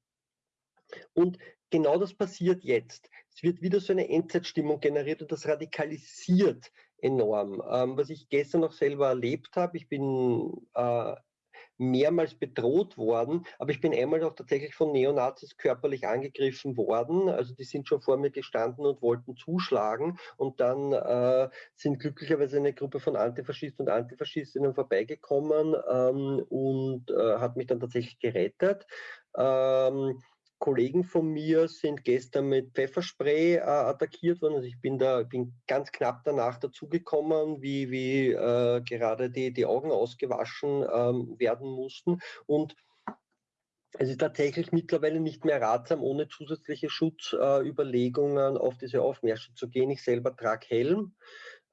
und genau das passiert jetzt. Es wird wieder so eine Endzeitstimmung generiert und das radikalisiert enorm. Ähm, was ich gestern noch selber erlebt habe, ich bin äh, mehrmals bedroht worden, aber ich bin einmal auch tatsächlich von Neonazis körperlich angegriffen worden. Also die sind schon vor mir gestanden und wollten zuschlagen und dann äh, sind glücklicherweise eine Gruppe von Antifaschisten und Antifaschistinnen vorbeigekommen ähm, und äh, hat mich dann tatsächlich gerettet. Ähm, Kollegen von mir sind gestern mit Pfefferspray äh, attackiert worden. Also ich bin da bin ganz knapp danach dazugekommen, wie, wie äh, gerade die, die Augen ausgewaschen ähm, werden mussten. Und es ist tatsächlich mittlerweile nicht mehr ratsam, ohne zusätzliche Schutzüberlegungen äh, auf diese Aufmärsche zu gehen. Ich selber trage Helm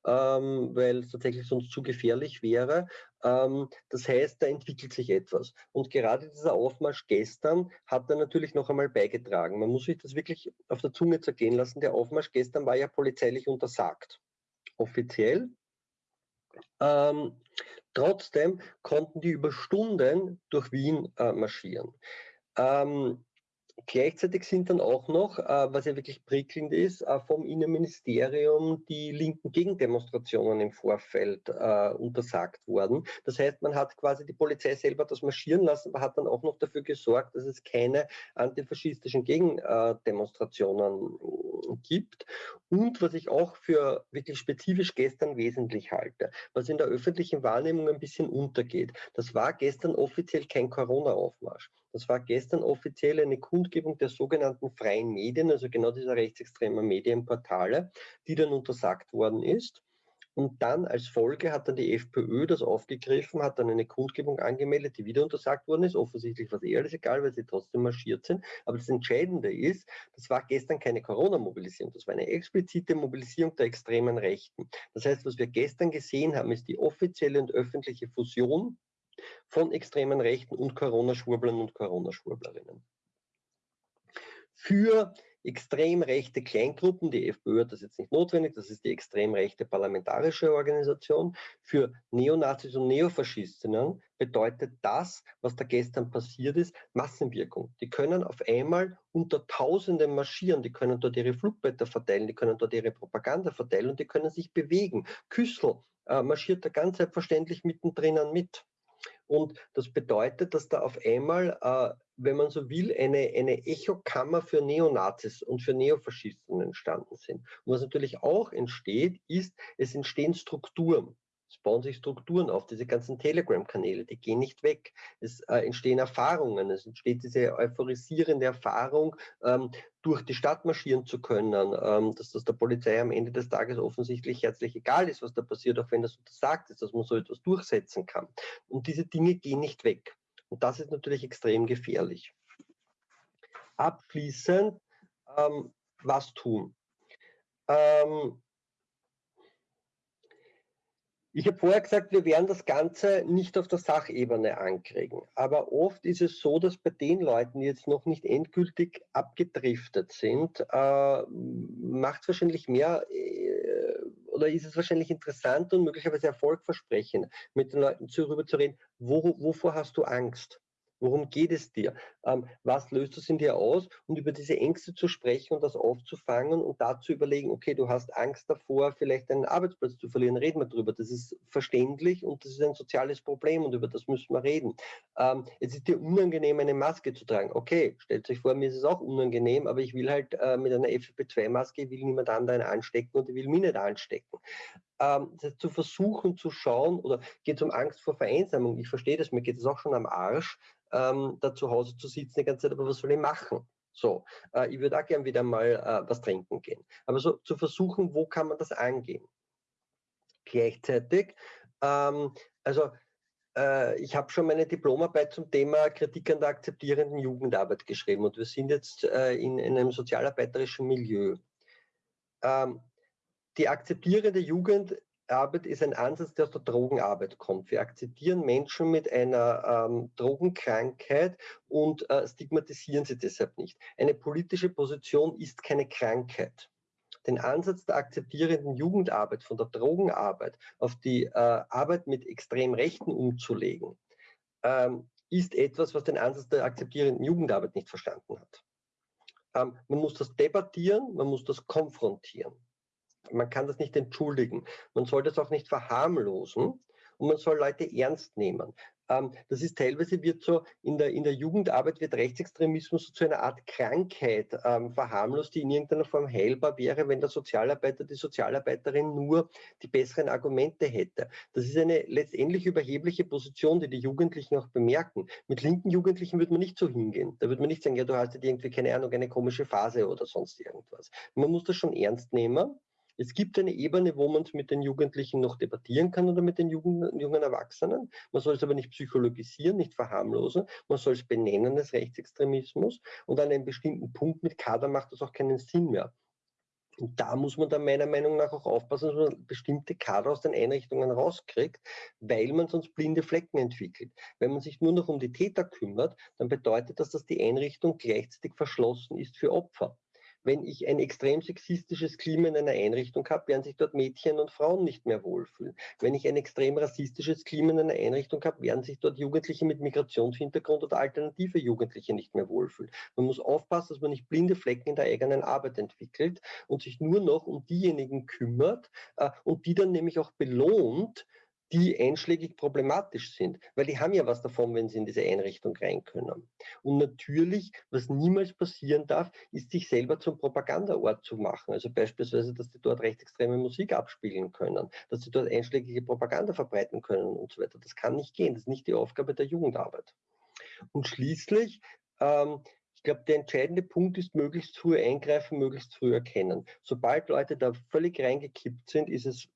ähm, weil es tatsächlich sonst zu gefährlich wäre. Ähm, das heißt, da entwickelt sich etwas. Und gerade dieser Aufmarsch gestern hat da natürlich noch einmal beigetragen. Man muss sich das wirklich auf der Zunge zergehen lassen. Der Aufmarsch gestern war ja polizeilich untersagt. Offiziell. Ähm, trotzdem konnten die über Stunden durch Wien äh, marschieren. Ähm, Gleichzeitig sind dann auch noch, äh, was ja wirklich prickelnd ist, äh, vom Innenministerium die linken Gegendemonstrationen im Vorfeld äh, untersagt worden. Das heißt, man hat quasi die Polizei selber das marschieren lassen, aber hat dann auch noch dafür gesorgt, dass es keine antifaschistischen Gegendemonstrationen gibt. Und was ich auch für wirklich spezifisch gestern wesentlich halte, was in der öffentlichen Wahrnehmung ein bisschen untergeht, das war gestern offiziell kein Corona-Aufmarsch. Das war gestern offiziell eine Kundgebung der sogenannten freien Medien, also genau dieser rechtsextremen Medienportale, die dann untersagt worden ist. Und dann als Folge hat dann die FPÖ das aufgegriffen, hat dann eine Kundgebung angemeldet, die wieder untersagt worden ist. Offensichtlich war es eh alles egal, weil sie trotzdem marschiert sind. Aber das Entscheidende ist, das war gestern keine Corona-Mobilisierung, das war eine explizite Mobilisierung der extremen Rechten. Das heißt, was wir gestern gesehen haben, ist die offizielle und öffentliche Fusion von extremen Rechten und Corona-Schwurblern und Corona-Schwurblerinnen. Für extrem rechte Kleingruppen, die FPÖ hat das jetzt nicht notwendig, das ist die extrem rechte parlamentarische Organisation, für Neonazis und Neofaschistinnen bedeutet das, was da gestern passiert ist, Massenwirkung. Die können auf einmal unter Tausenden marschieren, die können dort ihre Flugblätter verteilen, die können dort ihre Propaganda verteilen und die können sich bewegen. Küssel äh, marschiert da ganz selbstverständlich mittendrin mit. Und das bedeutet, dass da auf einmal, äh, wenn man so will, eine, eine Echokammer für Neonazis und für Neofaschisten entstanden sind. Und was natürlich auch entsteht, ist, es entstehen Strukturen. Bauen sich Strukturen auf, diese ganzen Telegram-Kanäle, die gehen nicht weg. Es äh, entstehen Erfahrungen, es entsteht diese euphorisierende Erfahrung, ähm, durch die Stadt marschieren zu können, ähm, dass das der Polizei am Ende des Tages offensichtlich herzlich egal ist, was da passiert, auch wenn das untersagt ist, dass man so etwas durchsetzen kann. Und diese Dinge gehen nicht weg. Und das ist natürlich extrem gefährlich. Abschließend, ähm, was tun? Ähm, ich habe vorher gesagt, wir werden das Ganze nicht auf der Sachebene ankriegen. Aber oft ist es so, dass bei den Leuten, die jetzt noch nicht endgültig abgedriftet sind, äh, macht wahrscheinlich mehr äh, oder ist es wahrscheinlich interessant und möglicherweise erfolgversprechend, mit den Leuten darüber zu reden, wo, wovor hast du Angst? Worum geht es dir? Ähm, was löst das in dir aus? Und über diese Ängste zu sprechen und das aufzufangen und da zu überlegen, okay, du hast Angst davor, vielleicht einen Arbeitsplatz zu verlieren, reden wir drüber. Das ist verständlich und das ist ein soziales Problem und über das müssen wir reden. Ähm, es ist dir unangenehm, eine Maske zu tragen. Okay, stellt euch vor, mir ist es auch unangenehm, aber ich will halt äh, mit einer FFP2-Maske, will niemand anderen anstecken und ich will mich nicht anstecken ähm, zu versuchen zu schauen, oder geht es um Angst vor Vereinsamung? Ich verstehe das, mir geht es auch schon am Arsch, ähm, da zu Hause zu sitzen die ganze Zeit, aber was soll ich machen? So, äh, ich würde auch gern wieder mal äh, was trinken gehen. Aber so zu versuchen, wo kann man das angehen? Gleichzeitig, ähm, also äh, ich habe schon meine Diplomarbeit zum Thema Kritik an der akzeptierenden Jugendarbeit geschrieben und wir sind jetzt äh, in, in, einem sozialarbeiterischen Milieu. Ähm, die akzeptierende Jugendarbeit ist ein Ansatz, der aus der Drogenarbeit kommt. Wir akzeptieren Menschen mit einer ähm, Drogenkrankheit und äh, stigmatisieren sie deshalb nicht. Eine politische Position ist keine Krankheit. Den Ansatz der akzeptierenden Jugendarbeit von der Drogenarbeit auf die äh, Arbeit mit extrem Rechten umzulegen, ähm, ist etwas, was den Ansatz der akzeptierenden Jugendarbeit nicht verstanden hat. Ähm, man muss das debattieren, man muss das konfrontieren man kann das nicht entschuldigen. Man soll das auch nicht verharmlosen und man soll Leute ernst nehmen. Ähm, das ist teilweise wird so, in der, in der Jugendarbeit wird Rechtsextremismus zu einer Art Krankheit ähm, verharmlost, die in irgendeiner Form heilbar wäre, wenn der Sozialarbeiter, die Sozialarbeiterin nur die besseren Argumente hätte. Das ist eine letztendlich überhebliche Position, die die Jugendlichen auch bemerken. Mit linken Jugendlichen würde man nicht so hingehen. Da würde man nicht sagen, ja, du hast jetzt irgendwie, keine Ahnung, eine komische Phase oder sonst irgendwas. Man muss das schon ernst nehmen es gibt eine Ebene, wo man es mit den Jugendlichen noch debattieren kann oder mit den jungen, jungen Erwachsenen. Man soll es aber nicht psychologisieren, nicht verharmlosen. Man soll es benennen als Rechtsextremismus. Und an einem bestimmten Punkt mit Kader macht das auch keinen Sinn mehr. Und da muss man dann meiner Meinung nach auch aufpassen, dass man bestimmte Kader aus den Einrichtungen rauskriegt, weil man sonst blinde Flecken entwickelt. Wenn man sich nur noch um die Täter kümmert, dann bedeutet das, dass die Einrichtung gleichzeitig verschlossen ist für Opfer wenn ich ein extrem sexistisches Klima in einer Einrichtung habe, werden sich dort Mädchen und Frauen nicht mehr wohlfühlen. Wenn ich ein extrem rassistisches Klima in einer Einrichtung habe, werden sich dort Jugendliche mit Migrationshintergrund oder alternative Jugendliche nicht mehr wohlfühlen. Man muss aufpassen, dass man nicht blinde Flecken in der eigenen Arbeit entwickelt und sich nur noch um diejenigen kümmert äh, und die dann nämlich auch belohnt, die einschlägig problematisch sind, weil die haben ja was davon, wenn sie in diese Einrichtung rein können. Und natürlich, was niemals passieren darf, ist sich selber zum Propagandaort zu machen. Also beispielsweise, dass die dort rechtsextreme Musik abspielen können, dass sie dort einschlägige Propaganda verbreiten können und so weiter. Das kann nicht gehen. Das ist nicht die Aufgabe der Jugendarbeit. Und schließlich, ähm, ich glaube, der entscheidende Punkt ist, möglichst früh eingreifen, möglichst früh erkennen. Sobald Leute da völlig reingekippt sind, ist es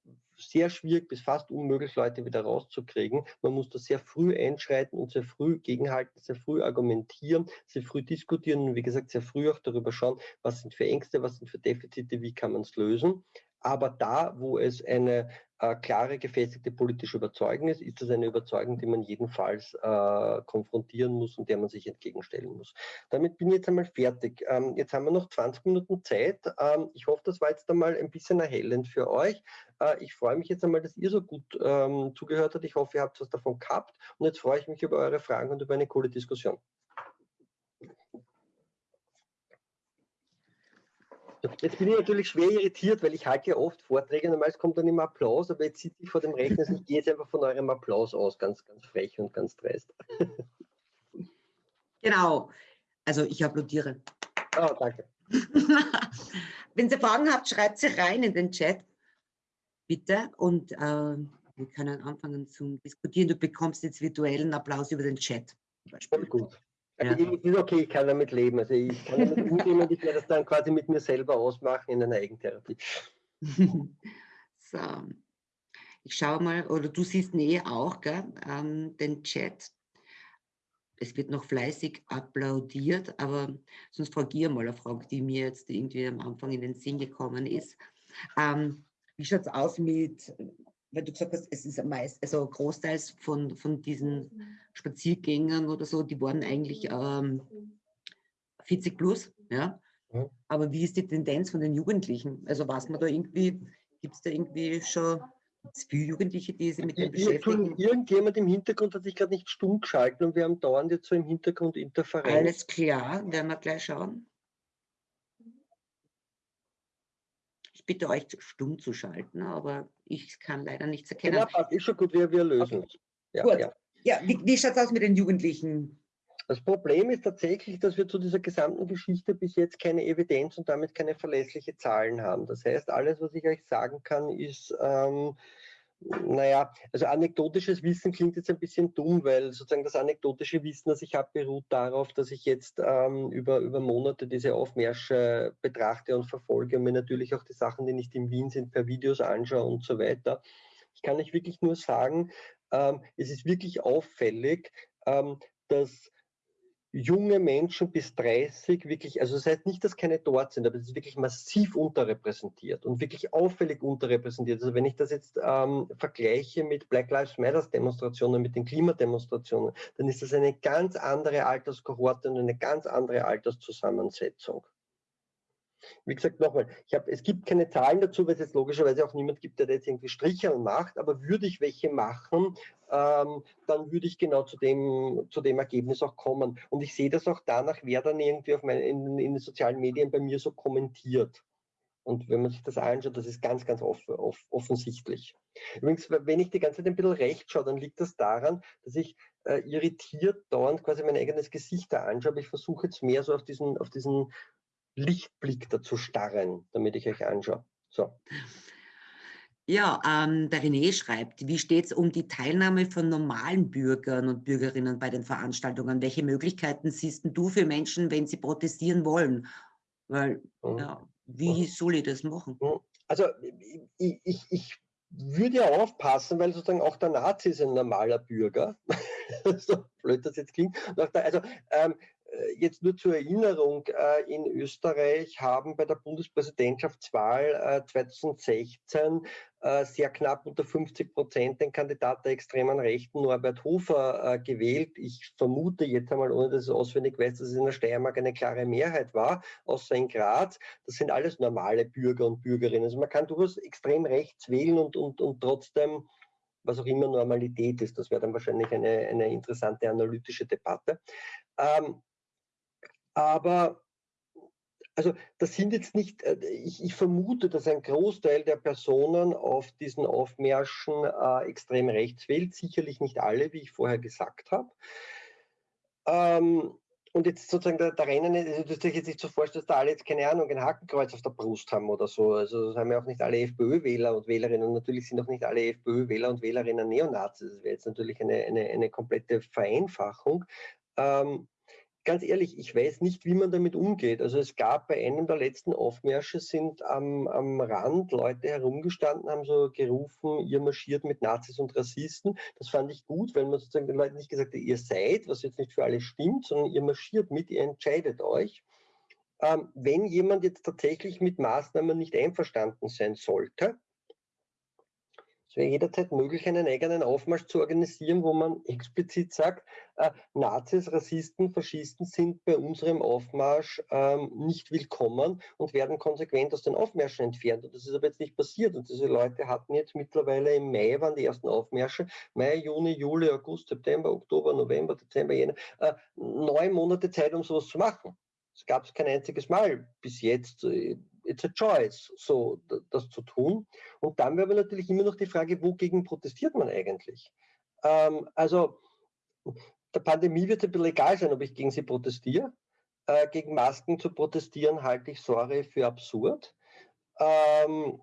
sehr schwierig bis fast unmöglich, Leute wieder rauszukriegen. Man muss da sehr früh einschreiten und sehr früh gegenhalten, sehr früh argumentieren, sehr früh diskutieren und wie gesagt, sehr früh auch darüber schauen, was sind für Ängste, was sind für Defizite, wie kann man es lösen. Aber da, wo es eine äh, klare, gefestigte politische Überzeugung ist, ist das eine Überzeugung, die man jedenfalls äh, konfrontieren muss und der man sich entgegenstellen muss. Damit bin ich jetzt einmal fertig. Ähm, jetzt haben wir noch 20 Minuten Zeit. Ähm, ich hoffe, das war jetzt einmal ein bisschen erhellend für euch. Äh, ich freue mich jetzt einmal, dass ihr so gut ähm, zugehört habt. Ich hoffe, ihr habt was davon gehabt. Und jetzt freue ich mich über eure Fragen und über eine coole Diskussion. Jetzt bin ich natürlich schwer irritiert, weil ich halte ja oft Vorträge, normalerweise kommt dann immer Applaus, aber jetzt sitze ich vor dem Rechner, ich gehe jetzt einfach von eurem Applaus aus, ganz, ganz frech und ganz dreist. Genau, also ich applaudiere. Oh, danke. Wenn ihr Fragen habt, schreibt sie rein in den Chat, bitte, und äh, wir können anfangen zu diskutieren. Du bekommst jetzt virtuellen Applaus über den Chat. Voll gut. Also ja. ist okay, ich kann damit leben. Also ich kann damit umgehen und ich werde das dann quasi mit mir selber ausmachen in einer Eigentherapie. so. Ich schaue mal, oder du siehst nee auch, gell, ähm, den Chat. Es wird noch fleißig applaudiert, aber sonst frage ich mal eine Frage, die mir jetzt irgendwie am Anfang in den Sinn gekommen ist. Ähm, wie schaut es aus mit weil du gesagt hast, es ist meist, also großteils von, von diesen Spaziergängern oder so, die waren eigentlich ähm, 40 plus, ja. ja. Aber wie ist die Tendenz von den Jugendlichen? Also was man da irgendwie, gibt es da irgendwie schon viele Jugendliche, die sich mit dem beschäftigen. Irgendjemand im Hintergrund hat sich gerade nicht stumm geschalten und wir haben dauernd jetzt so im Hintergrund Interferenz. Alles klar, werden wir gleich schauen. Ich bitte euch, stumm zu schalten, aber ich kann leider nichts erkennen. Ja, passt, ist schon gut, wir, wir lösen okay. Ja, gut. Ja, ja wie, wie schaut es aus mit den Jugendlichen? Das Problem ist tatsächlich, dass wir zu dieser gesamten Geschichte bis jetzt keine Evidenz und damit keine verlässliche Zahlen haben. Das heißt, alles, was ich euch sagen kann, ist, ähm, naja, also anekdotisches Wissen klingt jetzt ein bisschen dumm, weil sozusagen das anekdotische Wissen, das ich habe, beruht darauf, dass ich jetzt ähm, über, über Monate diese Aufmärsche betrachte und verfolge und mir natürlich auch die Sachen, die nicht in Wien sind, per Videos anschaue und so weiter. Ich kann euch wirklich nur sagen, ähm, es ist wirklich auffällig, ähm, dass junge Menschen bis 30 wirklich, also das heißt nicht, dass keine dort sind, aber es ist wirklich massiv unterrepräsentiert und wirklich auffällig unterrepräsentiert. Also wenn ich das jetzt ähm, vergleiche mit Black Lives Matter Demonstrationen, mit den Klimademonstrationen, dann ist das eine ganz andere Alterskohorte und eine ganz andere Alterszusammensetzung. Wie gesagt, nochmal, hab, es gibt keine Zahlen dazu, weil es jetzt logischerweise auch niemand gibt, der jetzt irgendwie Striche macht, aber würde ich welche machen, ähm, dann würde ich genau zu dem, zu dem Ergebnis auch kommen. Und ich sehe das auch danach, wer dann irgendwie auf meine, in, in den sozialen Medien bei mir so kommentiert. Und wenn man sich das anschaut, das ist ganz, ganz off off offensichtlich. Übrigens, wenn ich die ganze Zeit ein bisschen recht schaue, dann liegt das daran, dass ich äh, irritiert dauernd quasi mein eigenes Gesicht da anschaue. Aber ich versuche jetzt mehr so auf diesen, auf diesen Lichtblick dazu starren, damit ich euch anschaue. So. Ja, ähm, der René schreibt, wie steht es um die Teilnahme von normalen Bürgern und Bürgerinnen bei den Veranstaltungen? Welche Möglichkeiten siehst du für Menschen, wenn sie protestieren wollen? Weil, mhm. ja, wie mhm. soll ich das machen? Mhm. Also ich, ich, ich würde ja aufpassen, weil sozusagen auch der Nazi ist ein normaler Bürger. so blöd das jetzt klingt. Also ähm, äh, jetzt nur zur Erinnerung, äh, in Österreich haben bei der Bundespräsidentschaftswahl 2016 äh, sehr knapp unter 50 Prozent den Kandidat der extremen Rechten Norbert Hofer gewählt. Ich vermute jetzt einmal, ohne dass ich auswendig weiß, dass es in der Steiermark eine klare Mehrheit war, außer in Graz. Das sind alles normale Bürger und Bürgerinnen. Also man kann durchaus extrem rechts wählen und, und, und trotzdem was auch immer Normalität ist. Das wäre dann wahrscheinlich eine, eine interessante analytische Debatte. Ähm, aber also das sind jetzt nicht, äh, ich, ich, vermute, dass ein Großteil der Personen auf diesen Aufmärschen äh, extrem rechts wählt, sicherlich nicht alle, wie ich vorher gesagt habe. Ähm, und jetzt sozusagen der, der Rennen, also das ist jetzt nicht so vorstellen, dass da alle jetzt keine Ahnung, ein Hakenkreuz auf der Brust haben oder so. Also das haben ja auch nicht alle FPÖ-Wähler und Wählerinnen. Und natürlich sind auch nicht alle FPÖ-Wähler und Wählerinnen Neonazis. Das wäre jetzt natürlich eine, eine, eine komplette Vereinfachung. Ähm, ganz ehrlich, ich weiß nicht, wie man damit umgeht. Also es gab bei einem der letzten Aufmärsche sind am, am Rand Leute herumgestanden, haben so gerufen, ihr marschiert mit Nazis und Rassisten. Das fand ich gut, weil man sozusagen den Leuten nicht gesagt hat, ihr seid, was jetzt nicht für alle stimmt, sondern ihr marschiert mit, ihr entscheidet euch. Ähm, wenn jemand jetzt tatsächlich mit Maßnahmen nicht einverstanden sein sollte, es wäre jederzeit möglich, einen eigenen Aufmarsch zu organisieren, wo man explizit sagt, äh, Nazis, Rassisten, Faschisten sind bei unserem Aufmarsch ähm, nicht willkommen und werden konsequent aus den Aufmärschen entfernt. Und das ist aber jetzt nicht passiert. Und diese Leute hatten jetzt mittlerweile im Mai, waren die ersten Aufmärsche, Mai, Juni, Juli, August, September, Oktober, November, Dezember, Jänner, äh, neun Monate Zeit, um sowas zu machen. Es gab es kein einziges Mal bis jetzt. Äh, it's a choice, so das zu tun. Und dann wäre natürlich immer noch die Frage, wogegen protestiert man eigentlich? Ähm, also der Pandemie wird es ein bisschen egal sein, ob ich gegen sie protestiere. Äh, gegen Masken zu protestieren halte ich sorry für absurd. Ähm,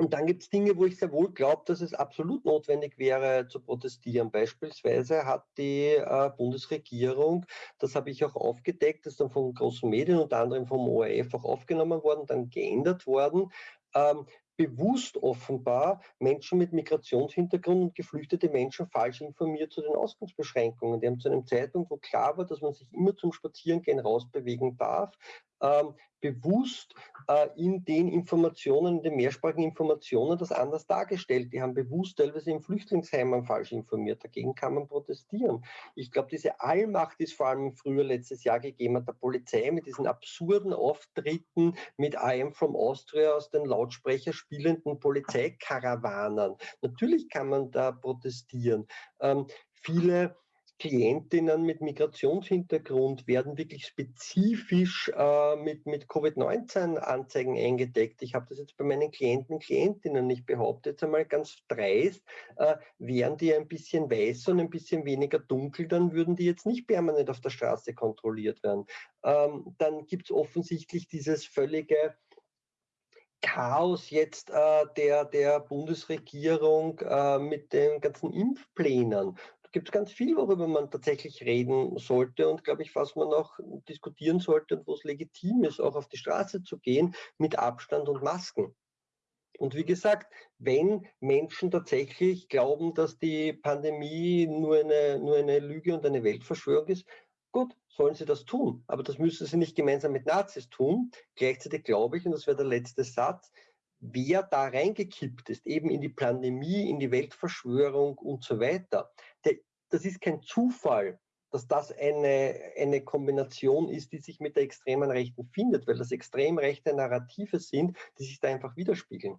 und dann gibt es Dinge, wo ich sehr wohl glaube, dass es absolut notwendig wäre zu protestieren. Beispielsweise hat die äh, Bundesregierung, das habe ich auch aufgedeckt, das ist dann von großen Medien, unter anderem vom ORF auch aufgenommen worden, dann geändert worden, ähm, bewusst offenbar Menschen mit Migrationshintergrund und geflüchtete Menschen falsch informiert zu den Ausgangsbeschränkungen. Die haben zu einem Zeitpunkt, wo klar war, dass man sich immer zum Spazierengehen rausbewegen darf, ähm, bewusst äh, in den Informationen, in den mehrsprachigen Informationen das anders dargestellt. Die haben bewusst teilweise im Flüchtlingsheimen falsch informiert. Dagegen kann man protestieren. Ich glaube, diese Allmacht ist vor allem früher letztes Jahr gegeben hat der Polizei mit diesen absurden Auftritten mit I am from Austria aus den Lautsprecherspielen spielenden Polizeikarawanen. Natürlich kann man da protestieren. Ähm, viele Klientinnen mit Migrationshintergrund werden wirklich spezifisch äh, mit, mit Covid-19-Anzeigen eingedeckt. Ich habe das jetzt bei meinen Klienten und Klientinnen nicht behauptet, jetzt einmal ganz dreist. Äh, wären die ein bisschen weißer und ein bisschen weniger dunkel, dann würden die jetzt nicht permanent auf der Straße kontrolliert werden. Ähm, dann gibt es offensichtlich dieses völlige Chaos jetzt äh, der, der Bundesregierung äh, mit den ganzen Impfplänen gibt es ganz viel, worüber man tatsächlich reden sollte und, glaube ich, was man auch diskutieren sollte und wo es legitim ist, auch auf die Straße zu gehen mit Abstand und Masken. Und wie gesagt, wenn Menschen tatsächlich glauben, dass die Pandemie nur eine, nur eine Lüge und eine Weltverschwörung ist, gut, sollen sie das tun. Aber das müssen sie nicht gemeinsam mit Nazis tun. Gleichzeitig glaube ich, und das wäre der letzte Satz, wer da reingekippt ist, eben in die Pandemie, in die Weltverschwörung und so weiter, das ist kein Zufall, dass das eine, eine Kombination ist, die sich mit der extremen Rechten findet, weil das extrem rechte Narrative sind, die sich da einfach widerspiegeln.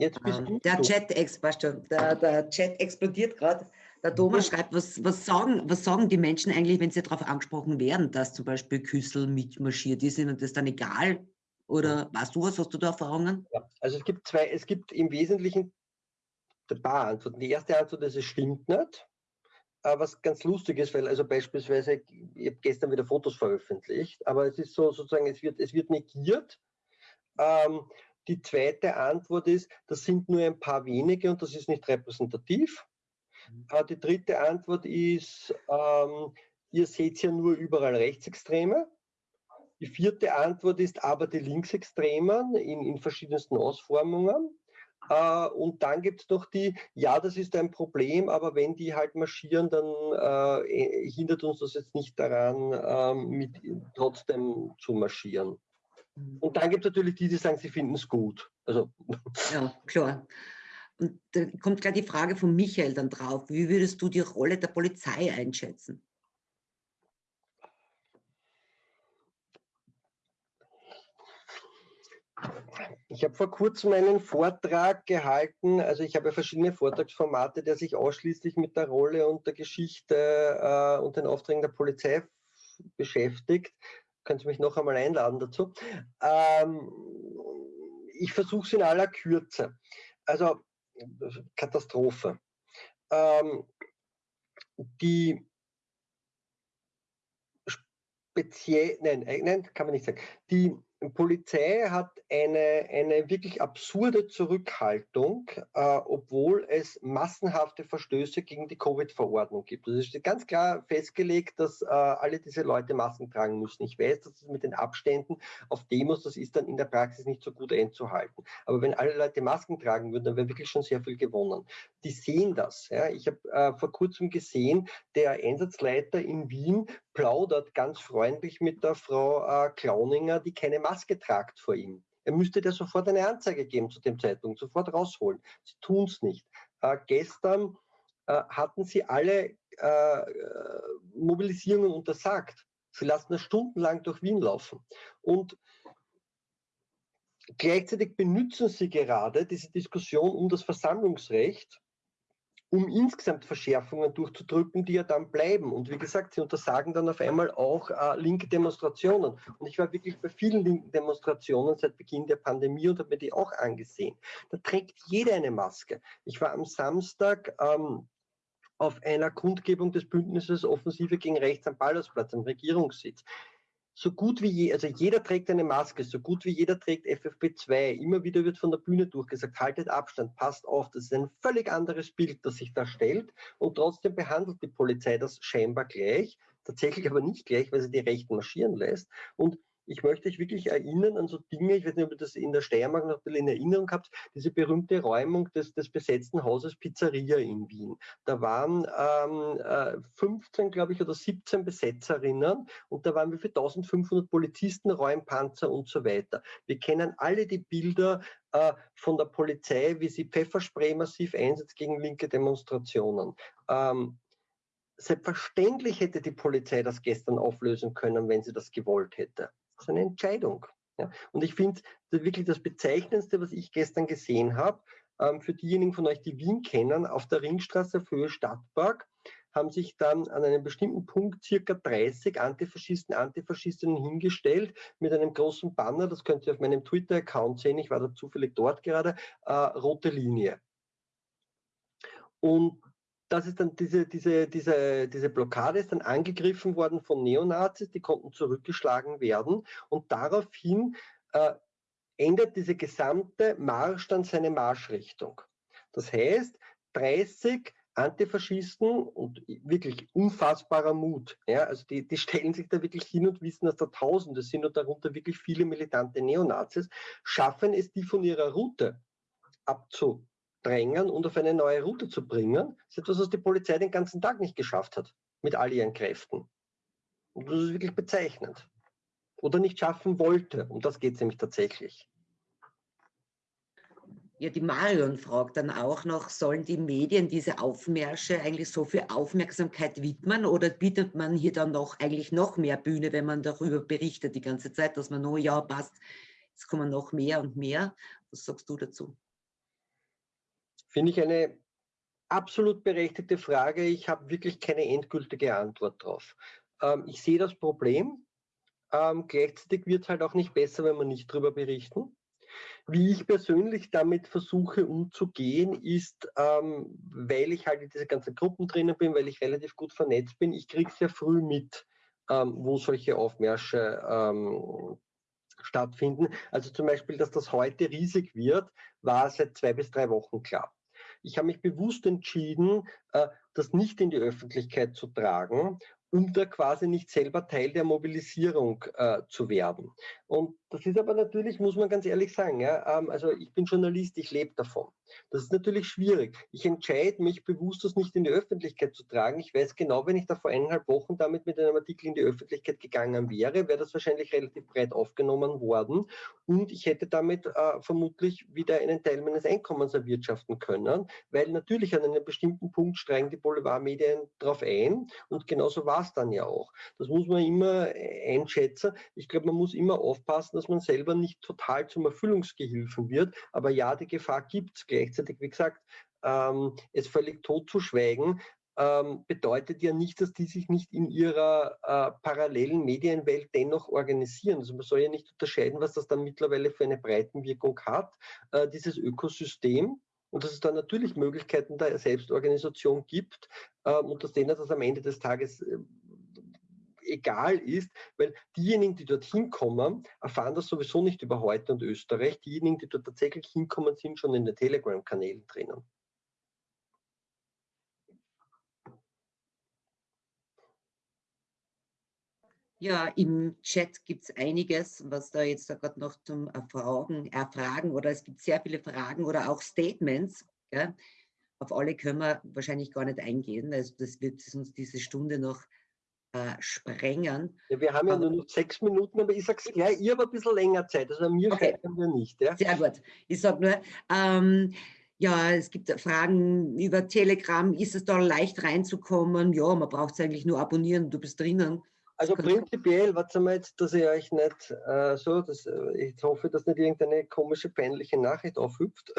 Jetzt bist ähm, der, Chat, der, der Chat explodiert gerade. Der Thomas schreibt, was, was, sagen, was sagen die Menschen eigentlich, wenn sie darauf angesprochen werden, dass zum Beispiel Küssel mitmarschiert ist ihnen das dann egal? Oder weißt du was, hast du da Erfahrungen? Ja, also es gibt zwei, es gibt im Wesentlichen ein paar Antworten. Die erste Antwort ist, es stimmt nicht. Aber was ganz lustig ist, weil also beispielsweise, ich habe gestern wieder Fotos veröffentlicht, aber es ist so sozusagen, es wird, es wird negiert. Ähm, die zweite Antwort ist, das sind nur ein paar wenige und das ist nicht repräsentativ. Mhm. Äh, die dritte Antwort ist, ähm, ihr seht ja nur überall Rechtsextreme. Die vierte Antwort ist aber die Linksextremen in, in verschiedensten Ausformungen. Äh, und dann gibt es noch die, ja, das ist ein Problem, aber wenn die halt marschieren, dann äh, hindert uns das jetzt nicht daran, äh, mit, trotzdem zu marschieren. Mhm. Und dann gibt es natürlich die, die sagen, sie finden es gut. Also. Ja, klar. Und da kommt gleich die Frage von Michael dann drauf. Wie würdest du die Rolle der Polizei einschätzen? Ich habe vor kurzem einen Vortrag gehalten, also ich habe verschiedene Vortragsformate, der sich ausschließlich mit der Rolle und der Geschichte äh, und den Aufträgen der Polizei beschäftigt. Können Sie mich noch einmal einladen dazu? Ähm, ich versuche es in aller Kürze. Also Katastrophe. Ähm, die speziell, nein, äh, nein, kann man nicht sagen. Die Polizei hat eine, eine wirklich absurde Zurückhaltung, äh, obwohl es massenhafte Verstöße gegen die Covid-Verordnung gibt. Also es ist ganz klar festgelegt, dass äh, alle diese Leute Masken tragen müssen. Ich weiß, dass es mit den Abständen auf Demos, das ist dann in der Praxis nicht so gut einzuhalten. Aber wenn alle Leute Masken tragen würden, dann wäre wirklich schon sehr viel gewonnen. Die sehen das. Ja. Ich habe äh, vor kurzem gesehen, der Einsatzleiter in Wien plaudert ganz freundlich mit der Frau äh, Klauninger, die keine Maske tragt vor ihm. Er müsste dir sofort eine Anzeige geben zu dem Zeitpunkt, sofort rausholen. Sie tun es nicht. Äh, gestern äh, hatten sie alle äh, Mobilisierungen untersagt. Sie lassen das stundenlang durch Wien laufen. Und gleichzeitig benutzen sie gerade diese Diskussion um das Versammlungsrecht, um insgesamt Verschärfungen durchzudrücken, die ja dann bleiben. Und wie gesagt, sie untersagen dann auf einmal auch äh, linke Demonstrationen. Und ich war wirklich bei vielen linken Demonstrationen seit Beginn der Pandemie und habe mir die auch angesehen. Da trägt jeder eine Maske. Ich war am Samstag ähm, auf einer Kundgebung des Bündnisses Offensive gegen Rechts am Ballersplatz, am Regierungssitz so gut wie je, also jeder trägt eine Maske, so gut wie jeder trägt FFP2. Immer wieder wird von der Bühne durchgesagt, haltet Abstand, passt auf. Das ist ein völlig anderes Bild, das sich da stellt. Und trotzdem behandelt die Polizei das scheinbar gleich, tatsächlich aber nicht gleich, weil sie die Rechten marschieren lässt. Und ich möchte euch wirklich erinnern an so Dinge, ich weiß nicht, ob ihr das in der Steiermark noch ein in Erinnerung habt, diese berühmte Räumung des, des besetzten Hauses Pizzeria in Wien. Da waren ähm, 15, äh, glaube ich, oder 17 Besetzerinnen und da waren wir für 1500 Polizisten, Räumpanzer und so weiter. Wir kennen alle die Bilder äh, von der Polizei, wie sie Pfefferspray massiv einsetzt gegen linke Demonstrationen. Ähm, Selbstverständlich hätte die Polizei das gestern auflösen können, wenn sie das gewollt hätte. Ist eine Entscheidung. Ja. Und ich finde wirklich das Bezeichnendste, was ich gestern gesehen habe, ähm, für diejenigen von euch, die Wien kennen, auf der Ringstraße für Höhe Stadtpark haben sich dann an einem bestimmten Punkt circa 30 Antifaschisten, Antifaschistinnen hingestellt mit einem großen Banner, das könnt ihr auf meinem Twitter-Account sehen, ich war da zufällig dort gerade, äh, rote Linie. Und das ist dann diese, diese, diese, diese Blockade ist dann angegriffen worden von Neonazis, die konnten zurückgeschlagen werden und daraufhin äh, ändert diese gesamte Marsch dann seine Marschrichtung. Das heißt, 30 Antifaschisten und wirklich unfassbarer Mut. Ja, also die, die stellen sich da wirklich hin und wissen, dass da Tausende sind und darunter wirklich viele militante Neonazis, schaffen es, die von ihrer Route abzudrängen und auf eine neue Route zu bringen. Ist etwas, was die Polizei den ganzen Tag nicht geschafft hat, mit all ihren Kräften. Und das ist wirklich bezeichnend. Oder nicht schaffen wollte. Um das geht es nämlich tatsächlich. Ja, die Marion fragt dann auch noch, sollen die Medien diese Aufmärsche eigentlich so viel Aufmerksamkeit widmen oder bietet man hier dann noch eigentlich noch mehr Bühne, wenn man darüber berichtet die ganze Zeit, dass man, oh ja, passt, jetzt kommen noch mehr und mehr. Was sagst du dazu? Finde ich eine absolut berechtigte Frage. Ich habe wirklich keine endgültige Antwort drauf. Ähm, ich sehe das Problem. Ähm, gleichzeitig wird es halt auch nicht besser, wenn wir nicht darüber berichten. Wie ich persönlich damit versuche umzugehen, ist, ähm, weil ich halt in diese ganzen Gruppen drinnen bin, weil ich relativ gut vernetzt bin, ich kriege sehr früh mit, ähm, wo solche Aufmärsche ähm, stattfinden. Also zum Beispiel, dass das heute riesig wird, war seit zwei bis drei Wochen klar. Ich habe mich bewusst entschieden, äh, das nicht in die Öffentlichkeit zu tragen um da quasi nicht selber Teil der Mobilisierung äh, zu werden. Und das ist aber natürlich, muss man ganz ehrlich sagen, ja, ähm, also ich bin Journalist, ich lebe davon. Das ist natürlich schwierig. Ich entscheide mich bewusst, das nicht in die Öffentlichkeit zu tragen. Ich weiß genau, wenn ich da vor eineinhalb Wochen damit mit einem Artikel in die Öffentlichkeit gegangen wäre, wäre das wahrscheinlich relativ breit aufgenommen worden und ich hätte damit äh, vermutlich wieder einen Teil meines Einkommens erwirtschaften können, weil natürlich an einem bestimmten Punkt steigen die Boulevardmedien drauf ein und genauso war es dann ja auch. Das muss man immer äh, einschätzen. Ich glaube, man muss immer aufpassen, dass man selber nicht total zum Erfüllungsgehilfen wird, aber ja, die Gefahr gibt es gleichzeitig, wie gesagt, ähm, es völlig totzuschweigen, ähm, bedeutet ja nicht, dass die sich nicht in ihrer äh, parallelen Medienwelt dennoch organisieren. Also man soll ja nicht unterscheiden, was das dann mittlerweile für eine Breitenwirkung hat, äh, dieses Ökosystem. Und dass es dann natürlich Möglichkeiten der Selbstorganisation gibt ähm, und dass denen das am Ende des Tages äh, egal ist, weil diejenigen, die dorthin kommen, erfahren das sowieso nicht über heute und Österreich. Diejenigen, die dort tatsächlich hinkommen, sind schon in den Telegram-Kanälen drinnen. Ja, im Chat gibt es einiges, was da jetzt gerade noch zum Erfragen, Erfragen oder es gibt sehr viele Fragen oder auch Statements. Gell? Auf alle können wir wahrscheinlich gar nicht eingehen. Also das wird uns diese Stunde noch äh, sprengen. Ja, wir haben ja nur noch sechs Minuten, aber ich sage es gleich, ihr habt ein bisschen länger Zeit, also mir okay. scheitern wir nicht. Ja? Sehr gut. Ich sage nur, ähm, ja, es gibt Fragen über Telegram, ist es da leicht reinzukommen? Ja, man braucht es eigentlich nur abonnieren, du bist drinnen. Also prinzipiell, warte mal jetzt, dass ich euch nicht äh, so, dass, äh, ich hoffe, dass nicht irgendeine komische, peinliche Nachricht aufhüpft.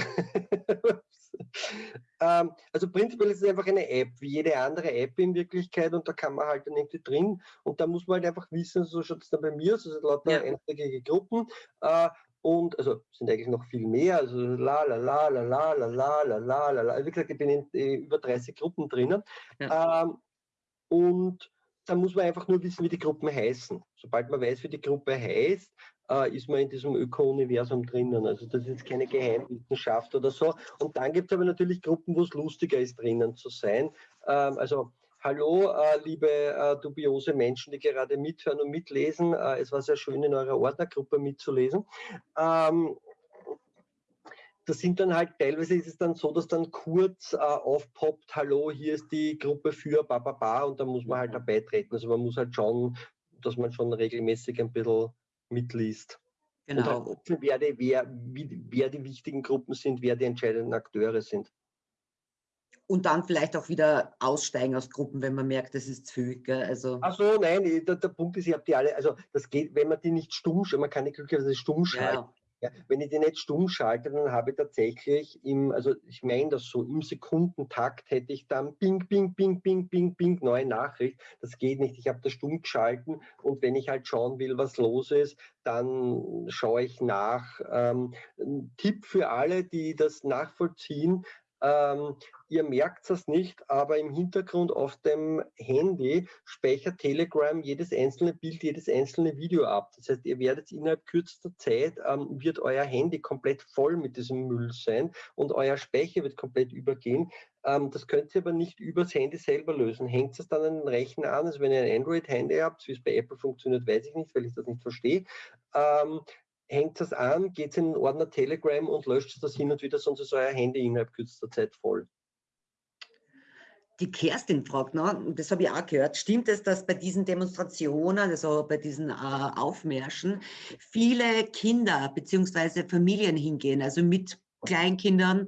ähm, also prinzipiell ist es einfach eine App, wie jede andere App in Wirklichkeit und da kann man halt dann irgendwie drin und da muss man halt einfach wissen, so schaut es dann bei mir, so sind lauter ja. einschlägige Gruppen äh, und also sind eigentlich noch viel mehr, also la la la la la la la la la la la. Wie gesagt, ich bin in, in über 30 Gruppen drinnen. Ja. Ähm, und da muss man einfach nur wissen, wie die Gruppen heißen. Sobald man weiß, wie die Gruppe heißt, äh, ist man in diesem Öko-Universum drinnen. Also das ist keine Geheimwissenschaft oder so. Und dann gibt es aber natürlich Gruppen, wo es lustiger ist, drinnen zu sein. Ähm, also Hallo, äh, liebe äh, dubiose Menschen, die gerade mithören und mitlesen. Äh, es war sehr schön, in eurer Ordnergruppe mitzulesen. Ähm, das sind dann halt, teilweise ist es dann so, dass dann kurz äh, aufpoppt, hallo, hier ist die Gruppe für Bababa und da muss man halt dabei treten. Also man muss halt schauen, dass man schon regelmäßig ein bisschen mitliest. Genau. Und halt wer, die, wer, wer die wichtigen Gruppen sind, wer die entscheidenden Akteure sind. und dann vielleicht auch wieder aussteigen aus Gruppen, wenn man merkt, das ist zu viel. Gell? Also Ach so, nein, der, der Punkt ist, ich habe die alle, also das geht, wenn man die nicht stumm, man kann die glücklicherweise stumm schalten. Ja, ja, wenn ich die nicht stumm schalte, dann habe ich tatsächlich im, also ich meine das so, im Sekundentakt hätte ich dann Bing, Bing, Bing, Bing, Bing, Bing, neue Nachricht. Das geht nicht. Ich habe das stumm geschalten und wenn ich halt schauen will, was los ist, dann schaue ich nach. Ähm, Tipp für alle, die das nachvollziehen, ähm, ihr merkt es nicht, aber im Hintergrund auf dem Handy speichert Telegram jedes einzelne Bild, jedes einzelne Video ab. Das heißt, ihr werdet innerhalb kürzester Zeit, ähm, wird euer Handy komplett voll mit diesem Müll sein und euer Speicher wird komplett übergehen. Ähm, das könnt ihr aber nicht übers Handy selber lösen. Hängt es dann an den Rechner an? Also wenn ihr ein Android-Handy habt, wie es bei Apple funktioniert, weiß ich nicht, weil ich das nicht verstehe. Ähm, hängt das an, geht in den Ordner Telegram und löscht das hin und wieder, sonst ist euer Handy innerhalb kürzester Zeit voll. Die Kerstin fragt noch, das habe ich auch gehört, stimmt es, dass bei diesen Demonstrationen, also bei diesen äh, Aufmärschen, viele Kinder bzw. Familien hingehen, also mit Kleinkindern,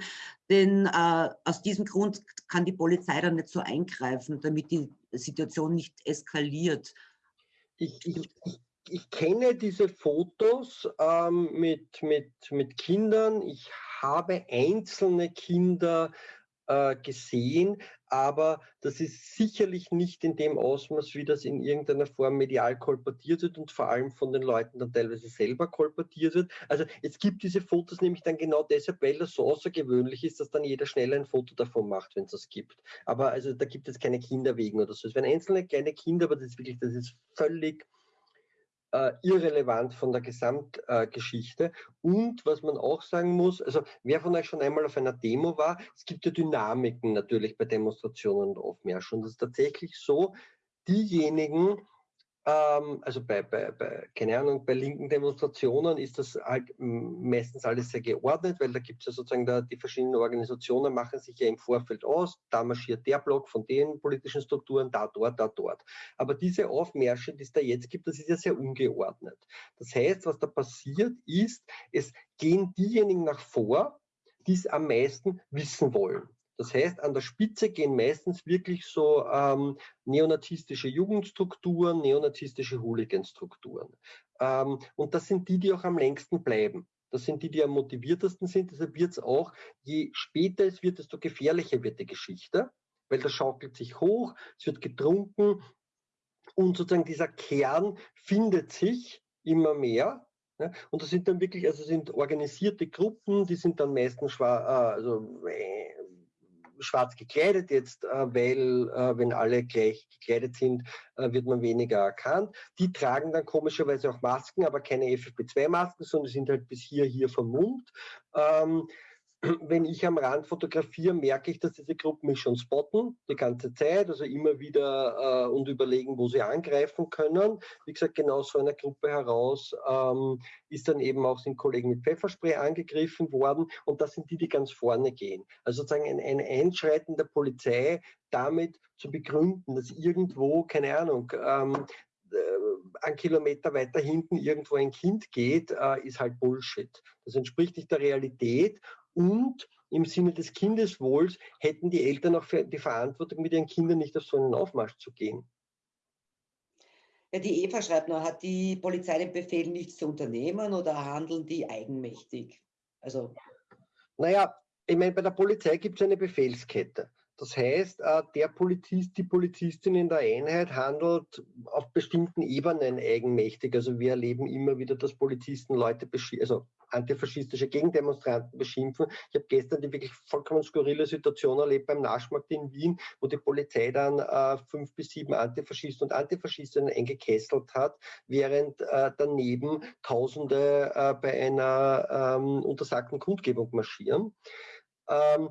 denn äh, aus diesem Grund kann die Polizei dann nicht so eingreifen, damit die Situation nicht eskaliert. Ich, ich, ich kenne diese Fotos ähm, mit, mit, mit Kindern. Ich habe einzelne Kinder äh, gesehen, aber das ist sicherlich nicht in dem Ausmaß, wie das in irgendeiner Form medial kolportiert wird und vor allem von den Leuten dann teilweise selber kolportiert wird. Also es gibt diese Fotos nämlich dann genau deshalb, weil das so außergewöhnlich ist, dass dann jeder schnell ein Foto davon macht, wenn es das gibt. Aber also da gibt es keine Kinder wegen oder so. Es werden einzelne kleine Kinder, aber das ist wirklich, das ist völlig äh, irrelevant von der Gesamtgeschichte. Äh, und was man auch sagen muss, also wer von euch schon einmal auf einer Demo war, es gibt ja Dynamiken natürlich bei Demonstrationen und Aufmärschen. Und es ist tatsächlich so, diejenigen, also bei, bei, bei, keine Ahnung, bei linken Demonstrationen ist das halt meistens alles sehr geordnet, weil da gibt es ja sozusagen da, die verschiedenen Organisationen machen sich ja im Vorfeld aus, da marschiert der Block von den politischen Strukturen, da, dort, da, dort. Aber diese Aufmärsche, die es da jetzt gibt, das ist ja sehr ungeordnet. Das heißt, was da passiert ist, es gehen diejenigen nach vor, die es am meisten wissen wollen. Das heißt, an der Spitze gehen meistens wirklich so ähm, neonazistische Jugendstrukturen, neonazistische Hooliganstrukturen. Ähm, und das sind die, die auch am längsten bleiben. Das sind die, die am motiviertesten sind. Deshalb wird es auch, je später es wird, desto gefährlicher wird die Geschichte, weil das schaukelt sich hoch, es wird getrunken und sozusagen dieser Kern findet sich immer mehr. Ja, und das sind dann wirklich, also sind organisierte Gruppen, die sind dann meistens schwarz, äh, also äh, schwarz gekleidet jetzt, äh, weil äh, wenn alle gleich gekleidet sind, äh, wird man weniger erkannt. Die tragen dann komischerweise auch Masken, aber keine FFP2-Masken, sondern sind halt bis hier, hier vermummt. Ähm, wenn ich am Rand fotografiere, merke ich, dass diese Gruppen mich schon spotten, die ganze Zeit, also immer wieder äh, und überlegen, wo sie angreifen können. Wie gesagt, genau so einer Gruppe heraus ähm, ist dann eben auch, sind Kollegen mit Pfefferspray angegriffen worden und das sind die, die ganz vorne gehen. Also sozusagen ein, ein Einschreiten der Polizei damit zu begründen, dass irgendwo, keine Ahnung, ähm, äh, ein Kilometer weiter hinten irgendwo ein Kind geht, äh, ist halt Bullshit. Das entspricht nicht der Realität und im Sinne des Kindeswohls hätten die Eltern auch die Verantwortung, mit ihren Kindern nicht auf so einen Aufmarsch zu gehen. Ja, die Eva schreibt noch, hat die Polizei den Befehl, nichts zu unternehmen oder handeln die eigenmächtig? Also. Naja, ich meine, bei der Polizei gibt es eine Befehlskette. Das heißt, äh, der Polizist, die Polizistin in der Einheit handelt auf bestimmten Ebenen eigenmächtig. Also wir erleben immer wieder, dass Polizisten Leute, also antifaschistische Gegendemonstranten beschimpfen. Ich habe gestern die wirklich vollkommen skurrile Situation erlebt beim Naschmarkt in Wien, wo die Polizei dann äh, fünf bis sieben Antifaschisten und Antifaschistinnen eingekesselt hat, während äh, daneben Tausende äh, bei einer ähm, untersagten Kundgebung marschieren. Ähm,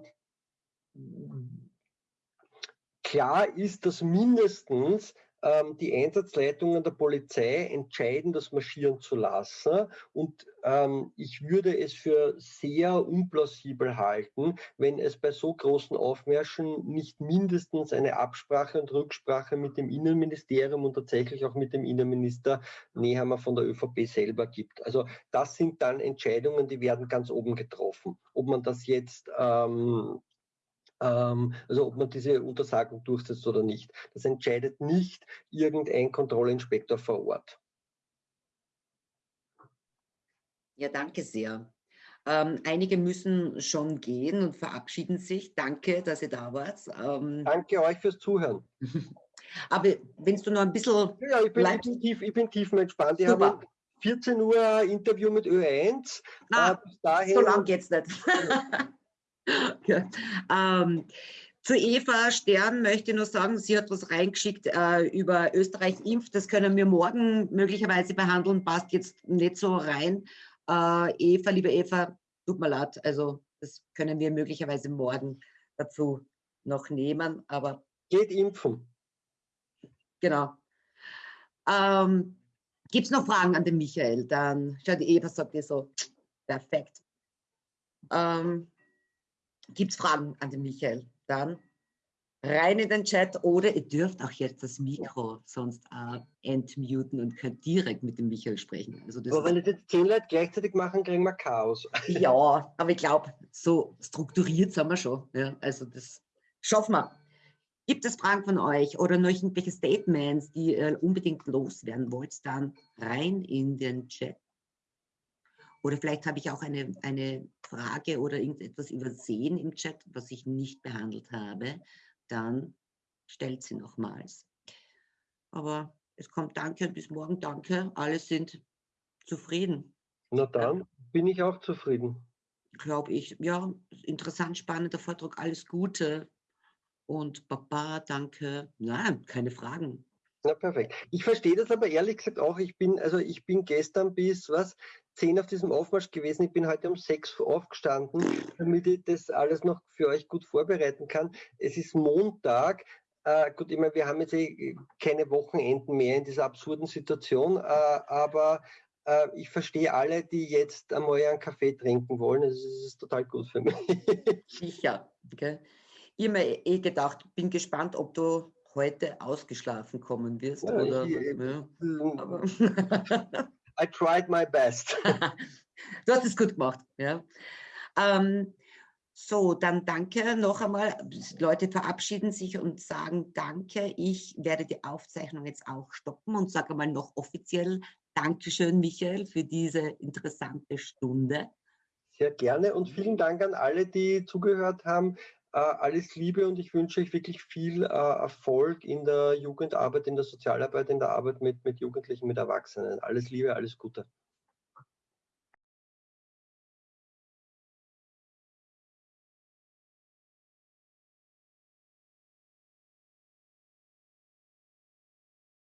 Klar ist, dass mindestens ähm, die Einsatzleitungen der Polizei entscheiden, das marschieren zu lassen. Und ähm, ich würde es für sehr unplausibel halten, wenn es bei so großen Aufmärschen nicht mindestens eine Absprache und Rücksprache mit dem Innenministerium und tatsächlich auch mit dem Innenminister Nehammer von der ÖVP selber gibt. Also das sind dann Entscheidungen, die werden ganz oben getroffen. Ob man das jetzt ähm, also ob man diese Untersagung durchsetzt oder nicht. Das entscheidet nicht irgendein Kontrollinspektor vor Ort. Ja, danke sehr. Ähm, einige müssen schon gehen und verabschieden sich. Danke, dass ihr da wart. Ähm, danke euch fürs Zuhören. Aber wenn du noch ein bisschen. Ja, ich bin, bleibst, tief, ich bin tiefenentspannt. Ich habe 14 Uhr Interview mit Ö1. Na, äh, dahin, so lang geht's nicht. ja. ähm, zu Eva Stern möchte ich nur sagen, sie hat was reingeschickt äh, über Österreich impft. Das können wir morgen möglicherweise behandeln, passt jetzt nicht so rein. Äh, Eva, liebe Eva, tut mir leid, also das können wir möglicherweise morgen dazu noch nehmen, aber... Geht impfen. Genau. Ähm, Gibt es noch Fragen an den Michael? Dann, schau, die Eva sagt dir so, perfekt. Ähm, Gibt es Fragen an den Michael? Dann rein in den Chat oder ihr dürft auch jetzt das Mikro sonst äh, entmuten und könnt direkt mit dem Michael sprechen. Also aber wenn das jetzt zehn Leute gleichzeitig machen, kriegen wir Chaos. Ja, aber ich glaube, so strukturiert sind wir schon. Ja, also das schaffen wir. Gibt es Fragen von euch oder noch irgendwelche Statements, die ihr unbedingt loswerden wollt, dann rein in den Chat. Oder vielleicht habe ich auch eine, eine Frage oder irgendetwas übersehen im Chat, was ich nicht behandelt habe. Dann stellt sie nochmals. Aber es kommt Danke und bis morgen Danke. Alle sind zufrieden. Na dann bin ich auch zufrieden. Glaube ich. Ja, interessant, spannender Vortrag. Alles Gute. Und Papa, danke. Nein, keine Fragen. Na perfekt. Ich verstehe das aber ehrlich gesagt auch. Ich bin, also ich bin gestern bis was, zehn auf diesem Aufmarsch gewesen. Ich bin heute um sechs aufgestanden, damit ich das alles noch für euch gut vorbereiten kann. Es ist Montag. Äh, gut, ich meine, wir haben jetzt eh keine Wochenenden mehr in dieser absurden Situation, äh, aber äh, ich verstehe alle, die jetzt einmal einen Kaffee trinken wollen. Das ist, das ist total gut für mich. Sicher. Okay. Ich habe mir eh gedacht, bin gespannt, ob du heute ausgeschlafen kommen wirst. Ja, oder, ich, ja. I tried my best. du hast es gut gemacht. Ja. Ähm, so, dann danke noch einmal. Leute verabschieden sich und sagen Danke. Ich werde die Aufzeichnung jetzt auch stoppen und sage mal noch offiziell Dankeschön, Michael, für diese interessante Stunde. Sehr gerne und vielen Dank an alle, die zugehört haben. Äh, alles Liebe und ich wünsche euch wirklich viel äh, Erfolg in der Jugendarbeit, in der Sozialarbeit, in der Arbeit mit, mit Jugendlichen, mit Erwachsenen. Alles Liebe, alles Gute.